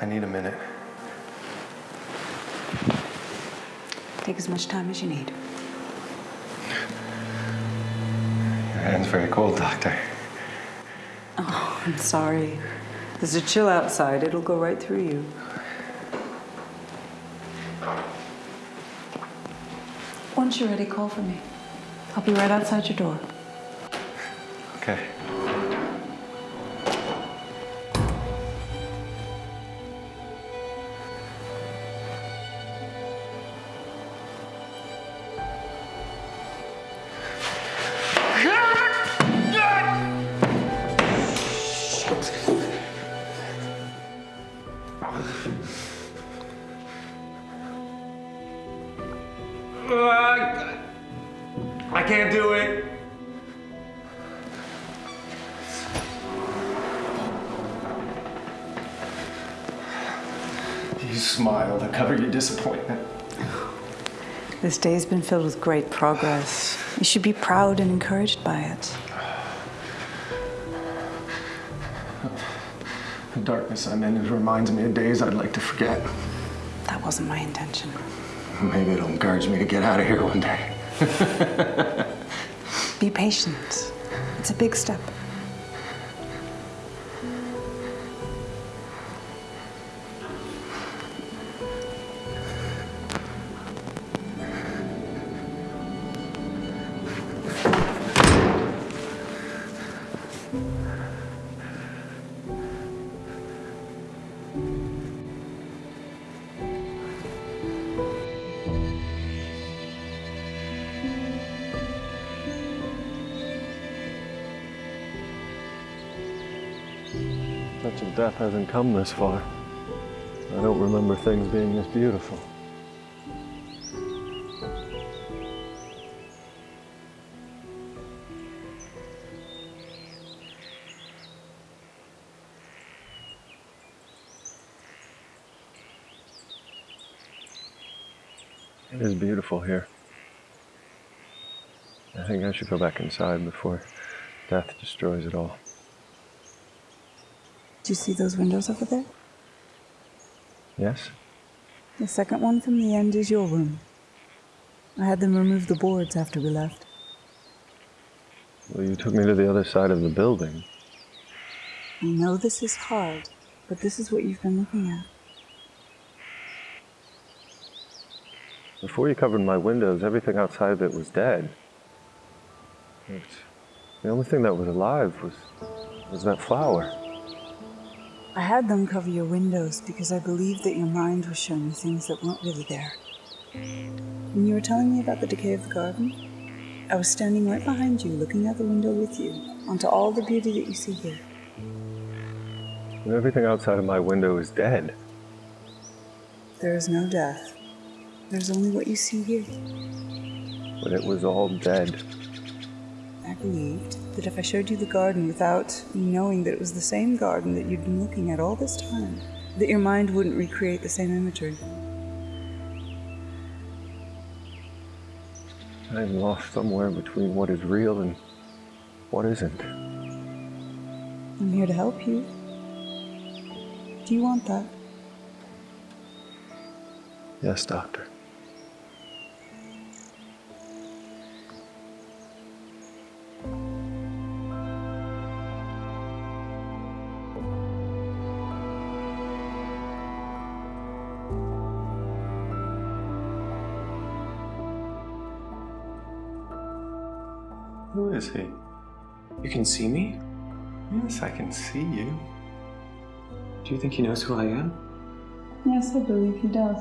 I need a minute. Take as much time as you need. Your hand's very cold, Doctor. Oh, I'm sorry. There's a chill outside. It'll go right through you. Once you're ready, call for me. I'll be right outside your door. Okay. This day's been filled with great progress. You should be proud and encouraged by it. The darkness I'm in it reminds me of days I'd like to forget. That wasn't my intention. Maybe it'll encourage me to get out of here one day. Be patient. It's a big step. Hasn't come this far. I don't remember things being this beautiful. It is beautiful here. I think I should go back inside before death destroys it all. Do you see those windows over there? Yes? The second one from the end is your room. I had them remove the boards after we left. Well, you took me to the other side of the building. I know this is hard, but this is what you've been looking at. Before you covered my windows, everything outside of it was dead. It's, the only thing that was alive was, was that flower. I had them cover your windows because I believed that your mind was showing you things that weren't really there. When you were telling me about the decay of the garden, I was standing right behind you, looking out the window with you, onto all the beauty that you see here. And everything outside of my window is dead. There is no death. There's only what you see here. But it was all dead. I believed that if I showed you the garden without you knowing that it was the same garden that you'd been looking at all this time, that your mind wouldn't recreate the same imagery. I'm lost somewhere between what is real and what isn't. I'm here to help you. Do you want that? Yes, Doctor. Can see me? Yes, I can see you. Do you think he knows who I am? Yes, I believe he does.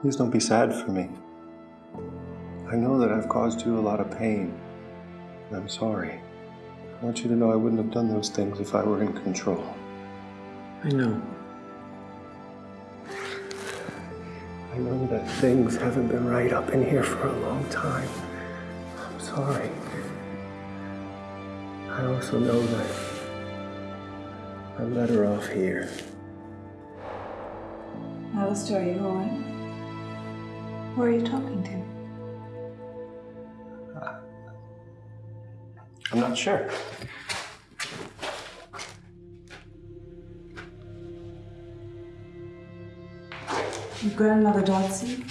Please don't be sad for me. I know that I've caused you a lot of pain. and I'm sorry. I want you to know I wouldn't have done those things if I were in control. I know. Know that things haven't been right up in here for a long time. I'm sorry. I also know that I'm better off here. Alistair, are you alright? Who are you talking to? I'm not sure. Grandmother Dotsie?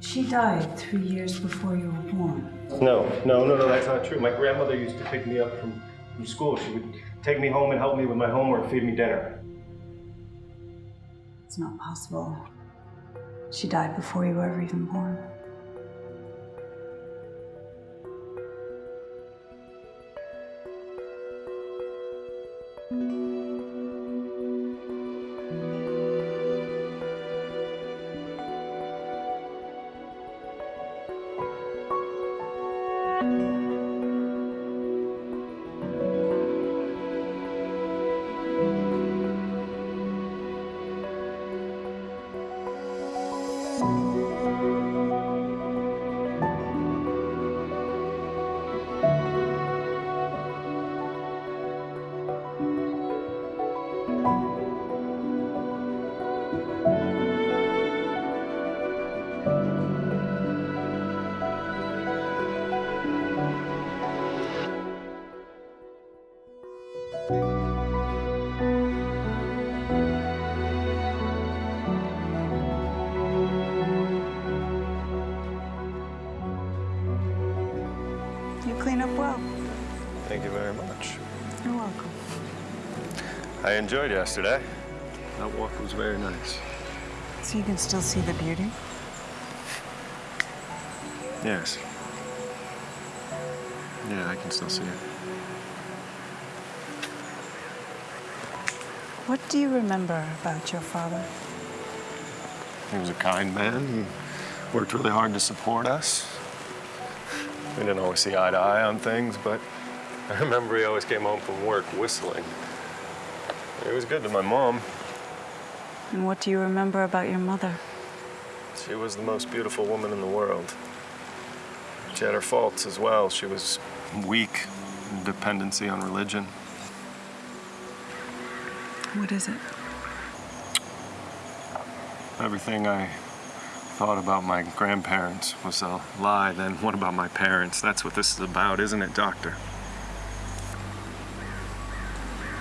She died three years before you were born. No, no, no, no, that's not true. My grandmother used to pick me up from, from school. She would take me home and help me with my homework, feed me dinner. It's not possible. She died before you were ever even born. Enjoyed yesterday. That walk was very nice. So you can still see the beauty? Yes. Yeah, I can still see it. What do you remember about your father? He was a kind man. He worked really hard to support us. We didn't always see eye to eye on things, but I remember he always came home from work whistling. He was good to my mom. And what do you remember about your mother? She was the most beautiful woman in the world. She had her faults as well. She was weak, in dependency on religion. What is it? Everything I thought about my grandparents was a lie. Then what about my parents? That's what this is about, isn't it, Doctor?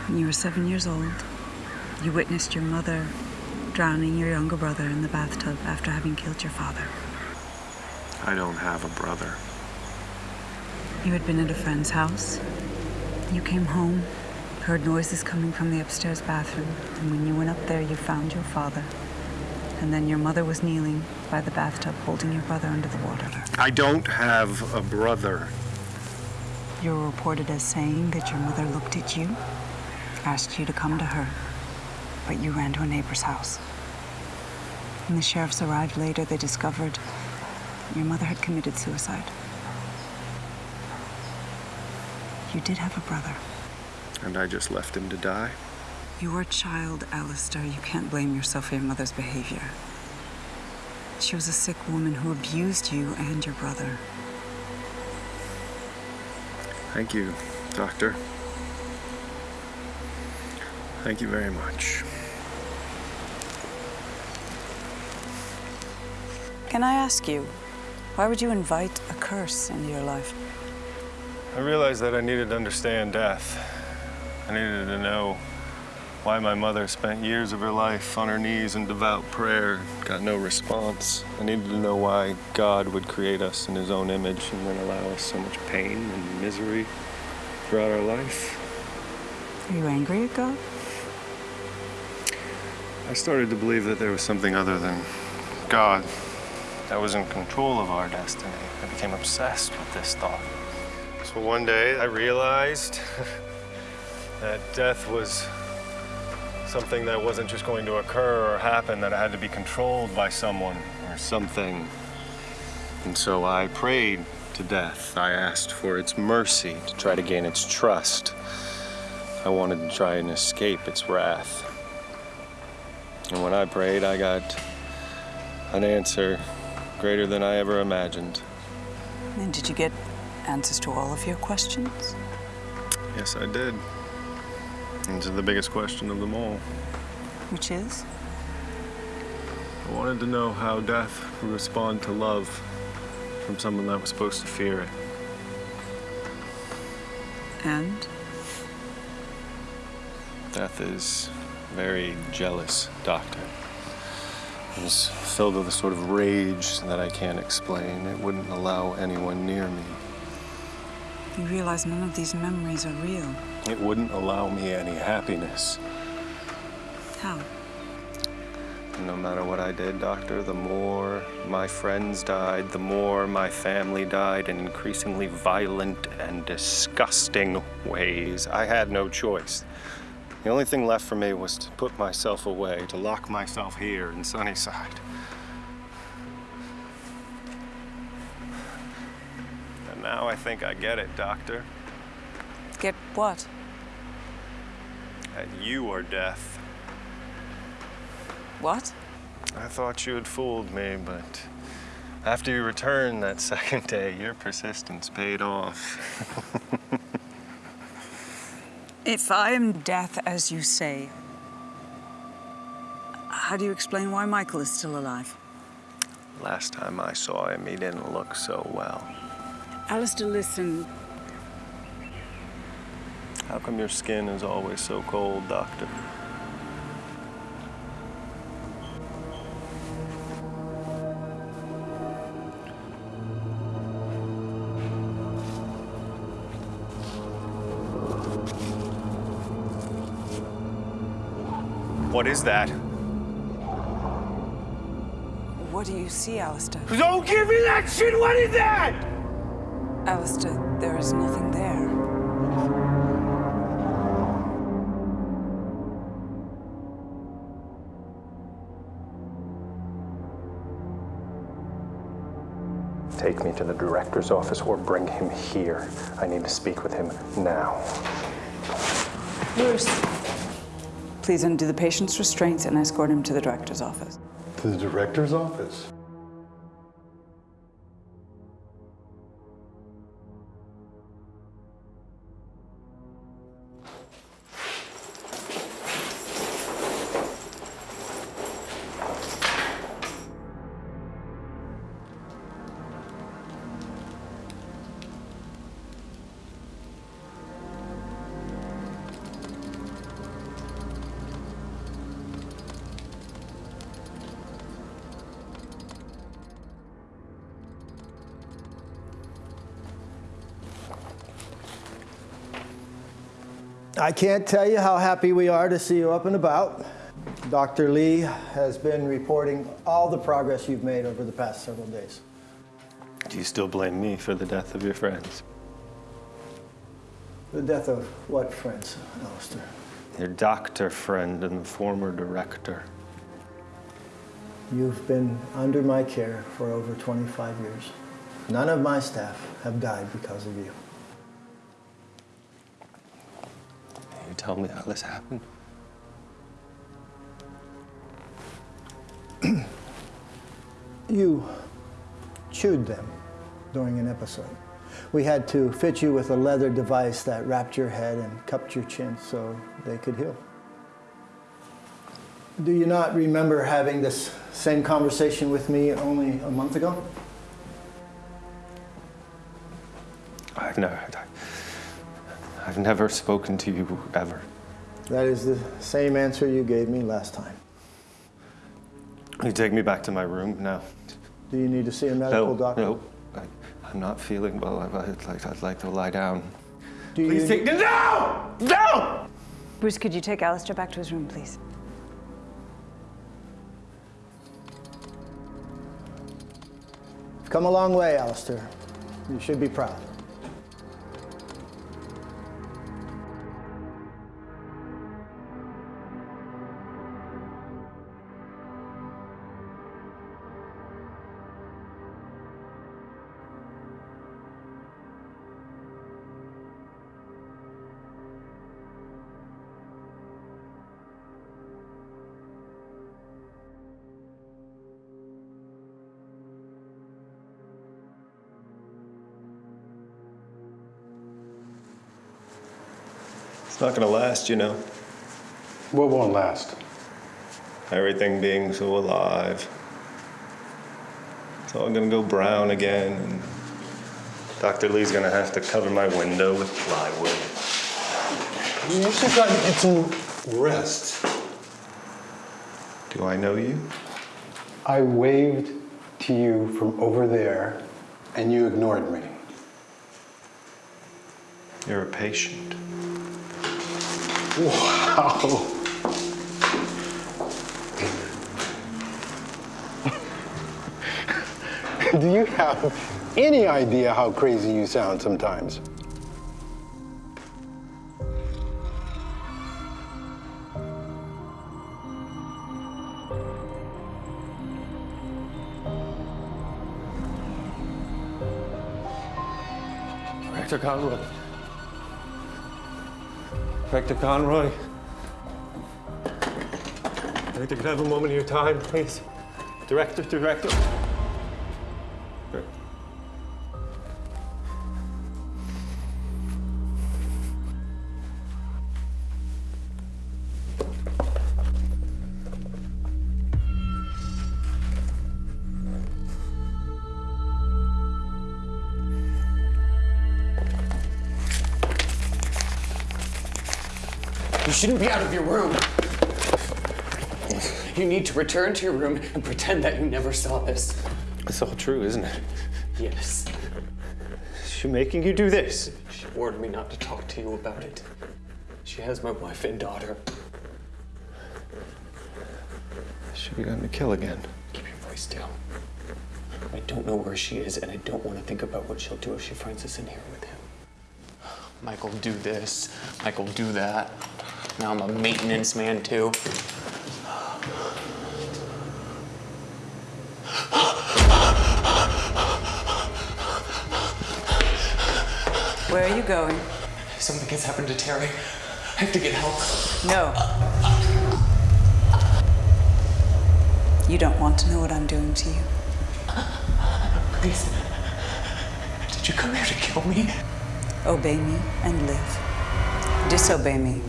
When you were seven years old, you witnessed your mother drowning your younger brother in the bathtub after having killed your father. I don't have a brother. You had been at a friend's house. You came home, heard noises coming from the upstairs bathroom, and when you went up there, you found your father. And then your mother was kneeling by the bathtub, holding your brother under the water. I don't have a brother. You were reported as saying that your mother looked at you, asked you to come to her, but you ran to a neighbor's house. When the sheriffs arrived later, they discovered your mother had committed suicide. You did have a brother. And I just left him to die? You were a child, Alistair. You can't blame yourself for your mother's behavior. She was a sick woman who abused you and your brother. Thank you, Doctor. Thank you very much. Can I ask you, why would you invite a curse into your life? I realized that I needed to understand death. I needed to know why my mother spent years of her life on her knees in devout prayer, got no response. I needed to know why God would create us in his own image and then allow us so much pain and misery throughout our life. Are you angry at God? I started to believe that there was something other than God that was in control of our destiny. I became obsessed with this thought. So one day I realized that death was something that wasn't just going to occur or happen, that it had to be controlled by someone or something. And so I prayed to death. I asked for its mercy to try to gain its trust. I wanted to try and escape its wrath. And when I prayed, I got an answer greater than I ever imagined. And did you get answers to all of your questions? Yes, I did. This is the biggest question of them all. Which is? I wanted to know how death would respond to love from someone that was supposed to fear it. And? Death is very jealous, Doctor. It was filled with a sort of rage that I can't explain. It wouldn't allow anyone near me. You realize none of these memories are real. It wouldn't allow me any happiness. How? And no matter what I did, Doctor, the more my friends died, the more my family died in increasingly violent and disgusting ways. I had no choice. The only thing left for me was to put myself away, to lock myself here in Sunnyside. And now I think I get it, Doctor. Get what? That you are death. What? I thought you had fooled me, but after you returned that second day, your persistence paid off. If I am death, as you say, how do you explain why Michael is still alive? Last time I saw him, he didn't look so well. Alistair, listen. How come your skin is always so cold, Doctor? What is that? What do you see, Alistair? Don't give me that shit! What is that? Alistair, there is nothing there. Take me to the director's office or bring him here. I need to speak with him now. Bruce. Please undo the patient's restraints and escort him to the director's office. To the director's office? I can't tell you how happy we are to see you up and about. Dr. Lee has been reporting all the progress you've made over the past several days. Do you still blame me for the death of your friends? The death of what friends, Alistair? Your doctor friend and the former director. You've been under my care for over 25 years. None of my staff have died because of you. Tell me how this happened? You chewed them during an episode. We had to fit you with a leather device that wrapped your head and cupped your chin so they could heal. Do you not remember having this same conversation with me only a month ago? I've never, I've never spoken to you ever. That is the same answer you gave me last time. You take me back to my room now. Do you need to see a medical no, doctor? No, I, I'm not feeling well. I, I'd, like, I'd like to lie down. Do you Please take me. No! No! Bruce, could you take Alistair back to his room, please? You've come a long way, Alistair. You should be proud. It's not gonna last, you know. What won't last? Everything being so alive. It's all gonna go brown again, and Dr. Lee's gonna have to cover my window with plywood. You should got to get some rest. Do I know you? I waved to you from over there, and you ignored me. You're a patient. Wow. Do you have any idea how crazy you sound sometimes? Director Conroy. Director Conroy. Director, can I have a moment of your time, please? Director, director. Shouldn't be out of your room. You need to return to your room and pretend that you never saw this. It's all true, isn't it? Yes. Is she making you do this? She warned me not to talk to you about it. She has my wife and daughter. She begun to kill again. Keep your voice down. I don't know where she is, and I don't want to think about what she'll do if she finds us in here with him. Michael, do this. Michael, do that. Now I'm a maintenance man, too. Where are you going? Something has happened to Terry. I have to get help. No. You don't want to know what I'm doing to you. Please. Did you come here to kill me? Obey me and live. Disobey me,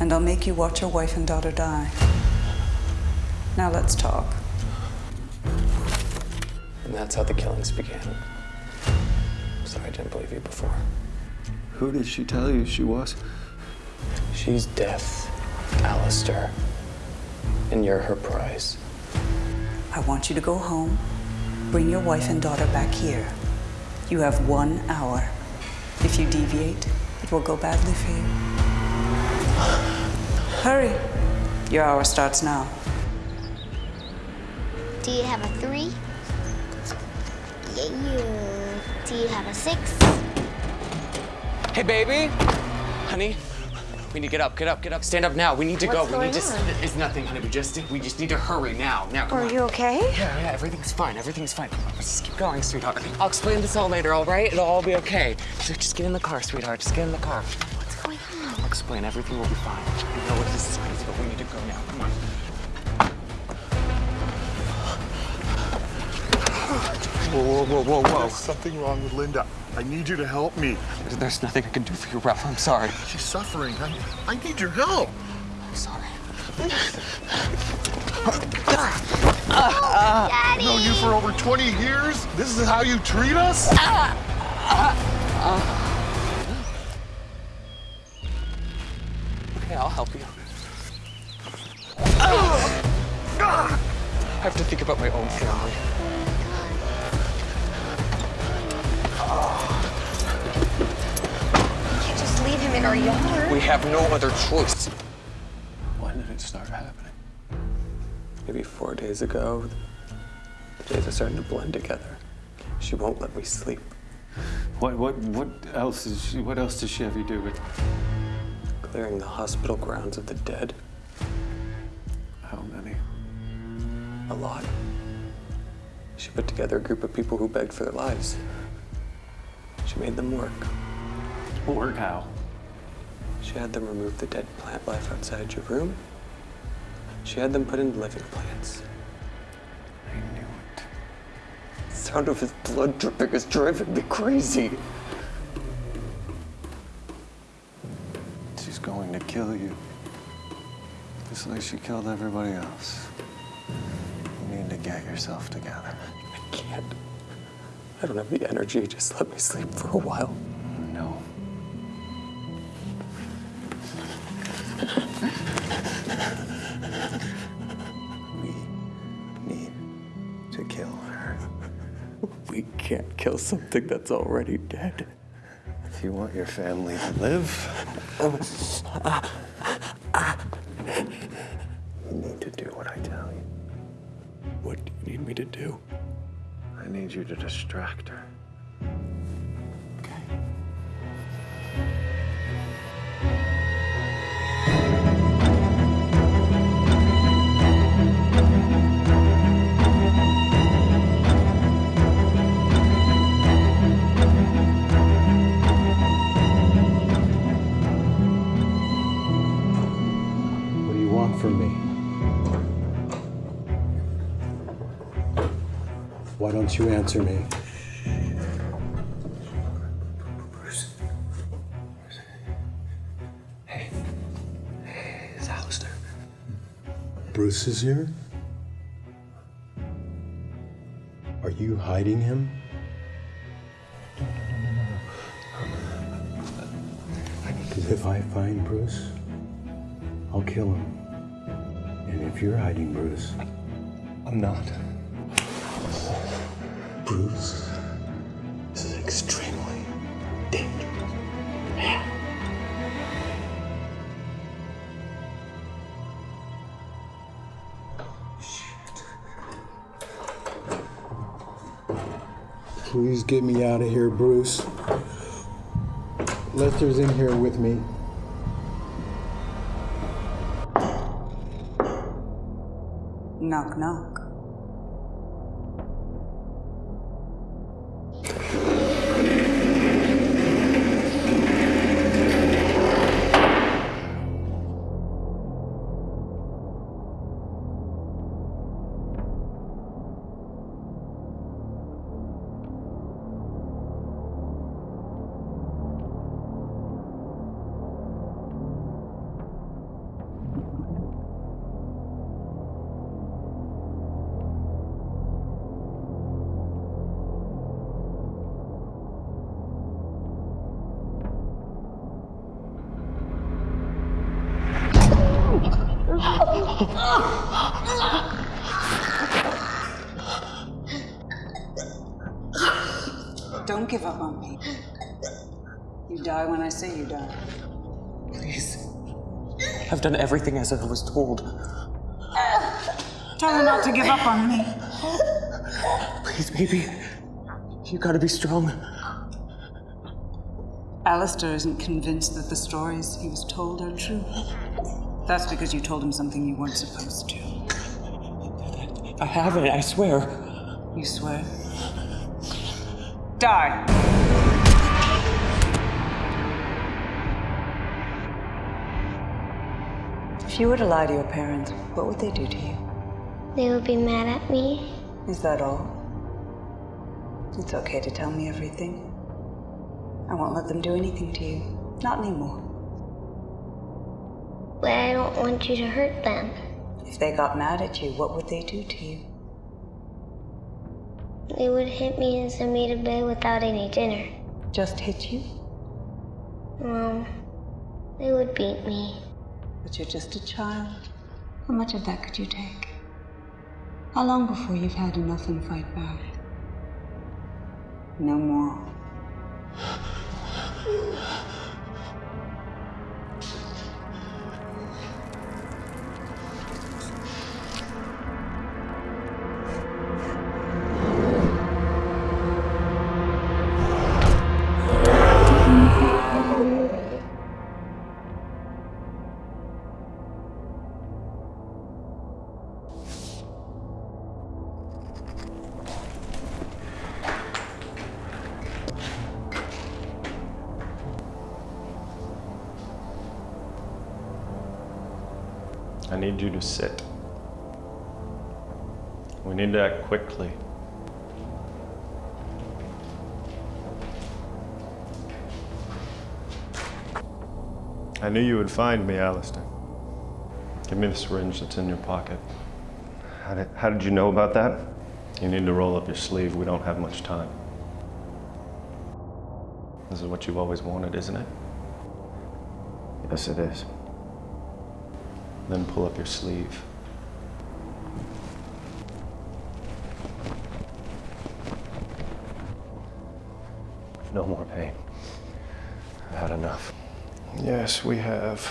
and I'll make you watch your wife and daughter die. Now let's talk. And that's how the killings began. Sorry I didn't believe you before. Who did she tell you she was? She's death, Alistair. And you're her prize. I want you to go home, bring your wife and daughter back here. You have one hour. If you deviate, it will go badly for you. Hurry. Your hour starts now. Do you have a three? Yeah, yeah. Do you have a six? Hey, baby. Honey, we need to get up, get up, get up. Stand up now. We need to What's go. We need going to. on? It's nothing, honey. We just we just need to hurry now. Now, come Are on. you okay? Yeah, yeah. Everything's fine. Everything's fine. Come on, let's just keep going, sweetheart. I'll explain this all later. All right? It'll all be okay. So just get in the car, sweetheart. Just get in the car. Explain. Everything will be fine. I know this is crazy, but we need to go now. Come on. Whoa, whoa, whoa, whoa, whoa. There's something wrong with Linda. I need you to help me. There's, nothing I can do for you, Ralph. I'm sorry. She's suffering. I, I need your help. I'm sorry. I've known you for over 20 years. This is how you treat us? Okay, I'll help you. I have to think about my own family. can't just leave him in our yard. We have no other choice. When did it start happening? Maybe four days ago, the days are starting to blend together. She won't let me sleep. What what what else is she, what else does she have you do with? Clearing the hospital grounds of the dead. How many? A lot. She put together a group of people who begged for their lives. She made them work. Work how? She had them remove the dead plant life outside your room. She had them put in living plants. I knew it. The sound of his blood dripping is driving me crazy. She's going to kill you. Just like she killed everybody else. You need to get yourself together. I can't. I don't have the energy. Just let me sleep for a while. No. We need to kill her. We can't kill something that's already dead. You want your family to live, you need to do what I tell you. What do you need me to do? I need you to distract her. Don't you answer me? Bruce. Hey. Hey, it's Alistair. Bruce is here? Are you hiding him? Because if I find Bruce, I'll kill him. And if you're hiding Bruce, I'm not. Bruce, this is extremely dangerous. Please get me out of here, Bruce. Lester's in here with me. Knock, knock. I've done everything as I was told. Tell her not to give up on me. Please, baby. You gotta be strong. Alistair isn't convinced that the stories he was told are true. That's because you told him something you weren't supposed to. I haven't, I swear. You swear? Die! If you were to lie to your parents, what would they do to you? They would be mad at me. Is that all? It's okay to tell me everything. I won't let them do anything to you. Not anymore. But I don't want you to hurt them. If they got mad at you, what would they do to you? They would hit me and send me to bed without any dinner. Just hit you? Well, they would beat me. But you're just a child. How much of that could you take? How long before you've had enough and fight back? No more. Sit. We need to act quickly. I knew you would find me, Alistair. Give me the syringe that's in your pocket. How did, how did you know about that? You need to roll up your sleeve. We don't have much time. This is what you've always wanted, isn't it? Yes, it is. Then pull up your sleeve. No more pain. I've had enough. Yes, we have.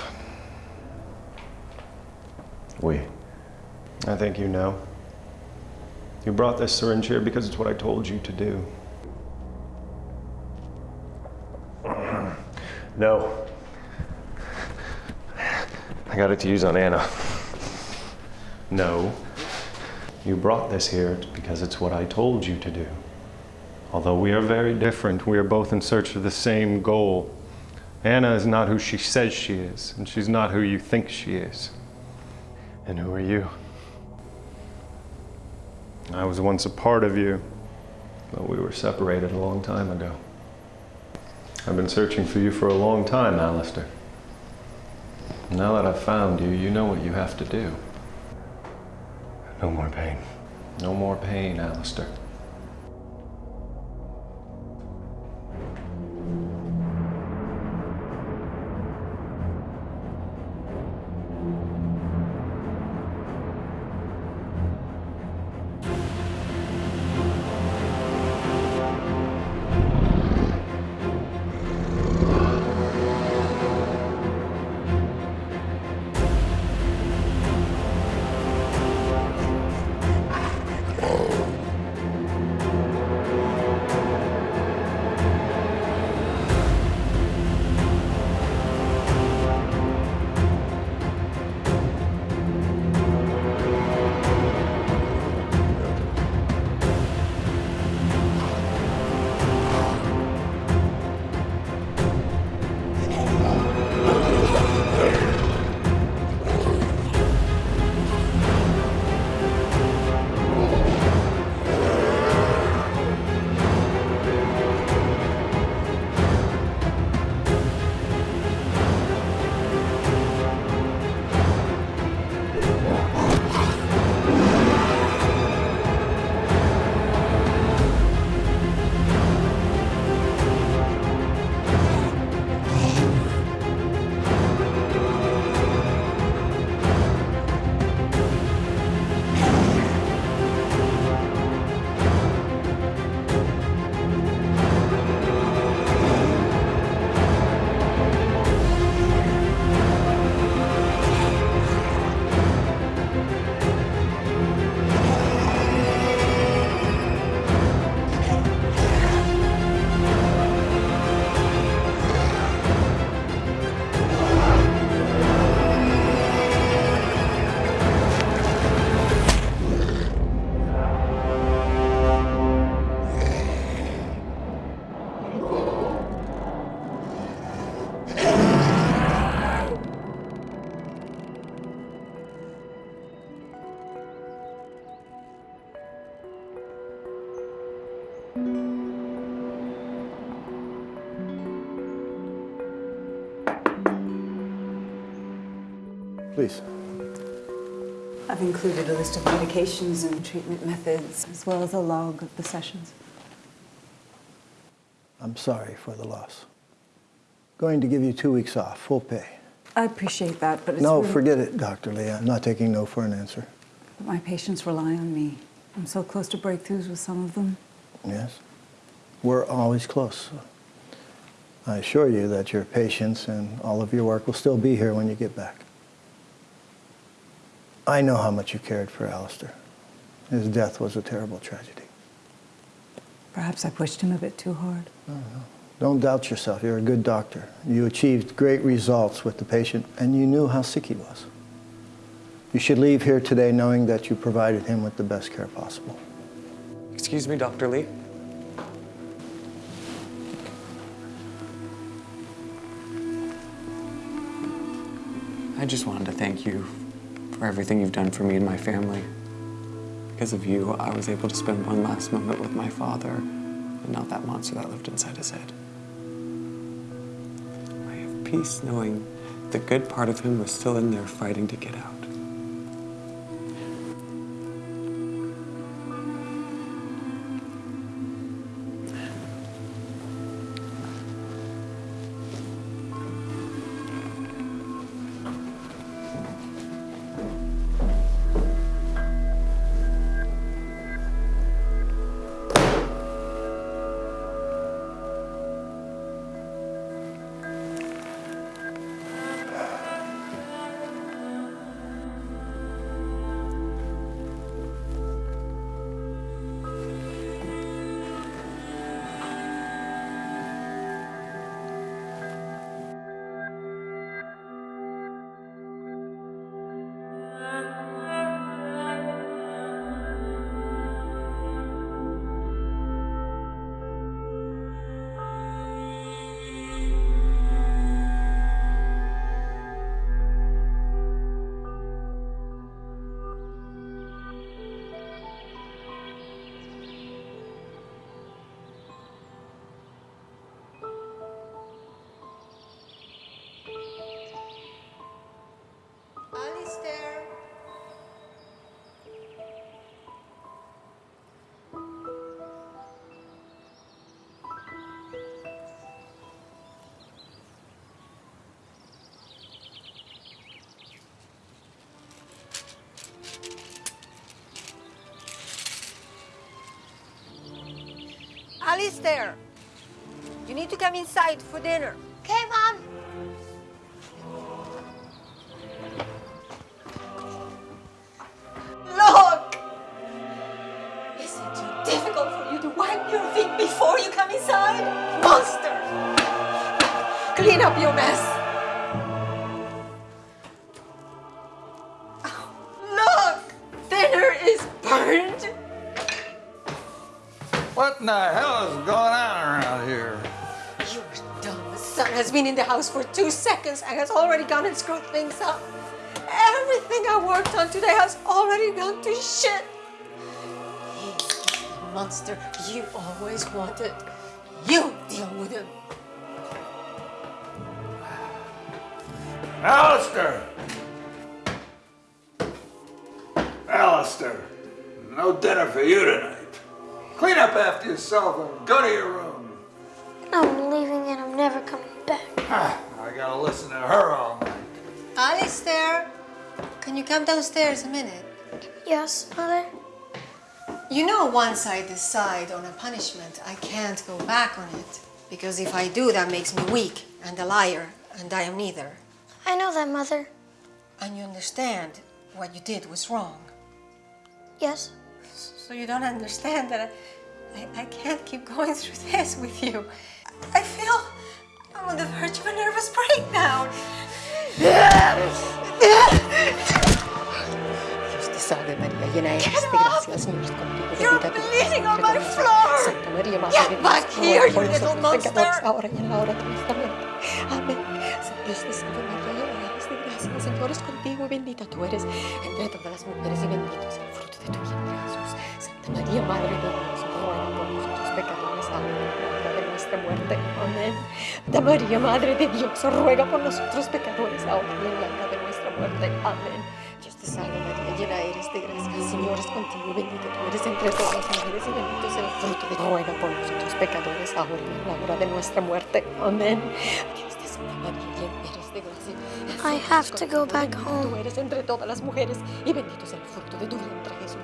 We. I think you know. You brought this syringe here because it's what I told you to do. No. I got it to use on Anna. No. You brought this here because it's what I told you to do. Although we are very different, we are both in search of the same goal. Anna is not who she says she is, and she's not who you think she is. And who are you? I was once a part of you, but we were separated a long time ago. I've been searching for you for a long time, Alistair. Now that I've found you, you know what you have to do. No more pain. No more pain, Alistair. Please. I've included a list of medications and treatment methods, as well as a log of the sessions. I'm sorry for the loss. Going to give you two weeks off, full pay. I appreciate that, but it's No, really- forget it, Dr. Lee. I'm not taking no for an answer. But my patients rely on me. I'm so close to breakthroughs with some of them. Yes? We're always close. I assure you that your patients and all of your work will still be here when you get back. I know how much you cared for Alistair. His death was a terrible tragedy. Perhaps I pushed him a bit too hard. No, no. Don't doubt yourself. You're a good doctor. You achieved great results with the patient, and you knew how sick he was. You should leave here today knowing that you provided him with the best care possible. Excuse me, Dr. Lee. I just wanted to thank you for everything you've done for me and my family. Because of you, I was able to spend one last moment with my father and not that monster that lived inside his head. I have peace knowing the good part of him was still in there fighting to get out. Alistair, you need to come inside for dinner. House for two seconds and has already gone and screwed things up. Everything I worked on today has already gone to shit. He's monster you always wanted. You deal with him. Alistair! Alistair, no dinner for you tonight. Clean up after yourself and go to your room. Can you come downstairs a minute? Yes, Mother? You know once I decide on a punishment, I can't go back on it. Because if I do, that makes me weak and a liar, and I am neither. I know that, Mother. And you understand what you did was wrong. Yes. So you don't understand that I, I, I can't keep going through this with you. I feel I'm on the verge of a nervous breakdown. Salve María, llena eres de gracia, el Señor es contigo, bendita tú eres Santa María, Madre de Dios, here, por nosotros pecadores, ahora y en la hora de nuestra muerte. Amén. Dios te salve María, llena eres de gracia, el Señor es contigo, bendita tú eres entre todas las mujeres y bendito es el fruto de tu vientre, Jesús. Santa María, Madre de Dios, ruega por nosotros pecadores, ahora y en la hora de nuestra muerte. Amén. Santa María, Madre de Dios, ruega por nosotros pecadores, ahora y en la hora de nuestra muerte. Amén. Te salve María, llena eres de gracia, el Señor es contigo, bendita tú eres entre todas las mujeres y bendito es el fruto de tu ruega por nosotros pecadores, ahora y en la hora de nuestra muerte. Amén. Dios te salve María, llena eres de gracia. I have to go back home. Tú eres entre todas las mujeres y bendito es el fruto de tu vientre, Jesús.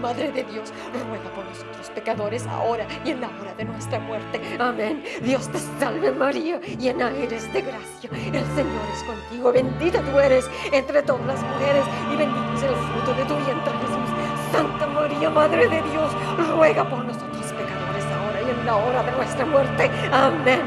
Madre de Dios, ruega por nosotros pecadores ahora y en la hora de nuestra muerte. Amén. Dios te salve María, llena eres de gracia. El Señor es contigo, bendita tú eres entre todas las mujeres y bendito es el fruto de tu vientre, Jesús. Santa María, Madre de Dios, ruega por nosotros pecadores ahora y en la hora de nuestra muerte. Amén.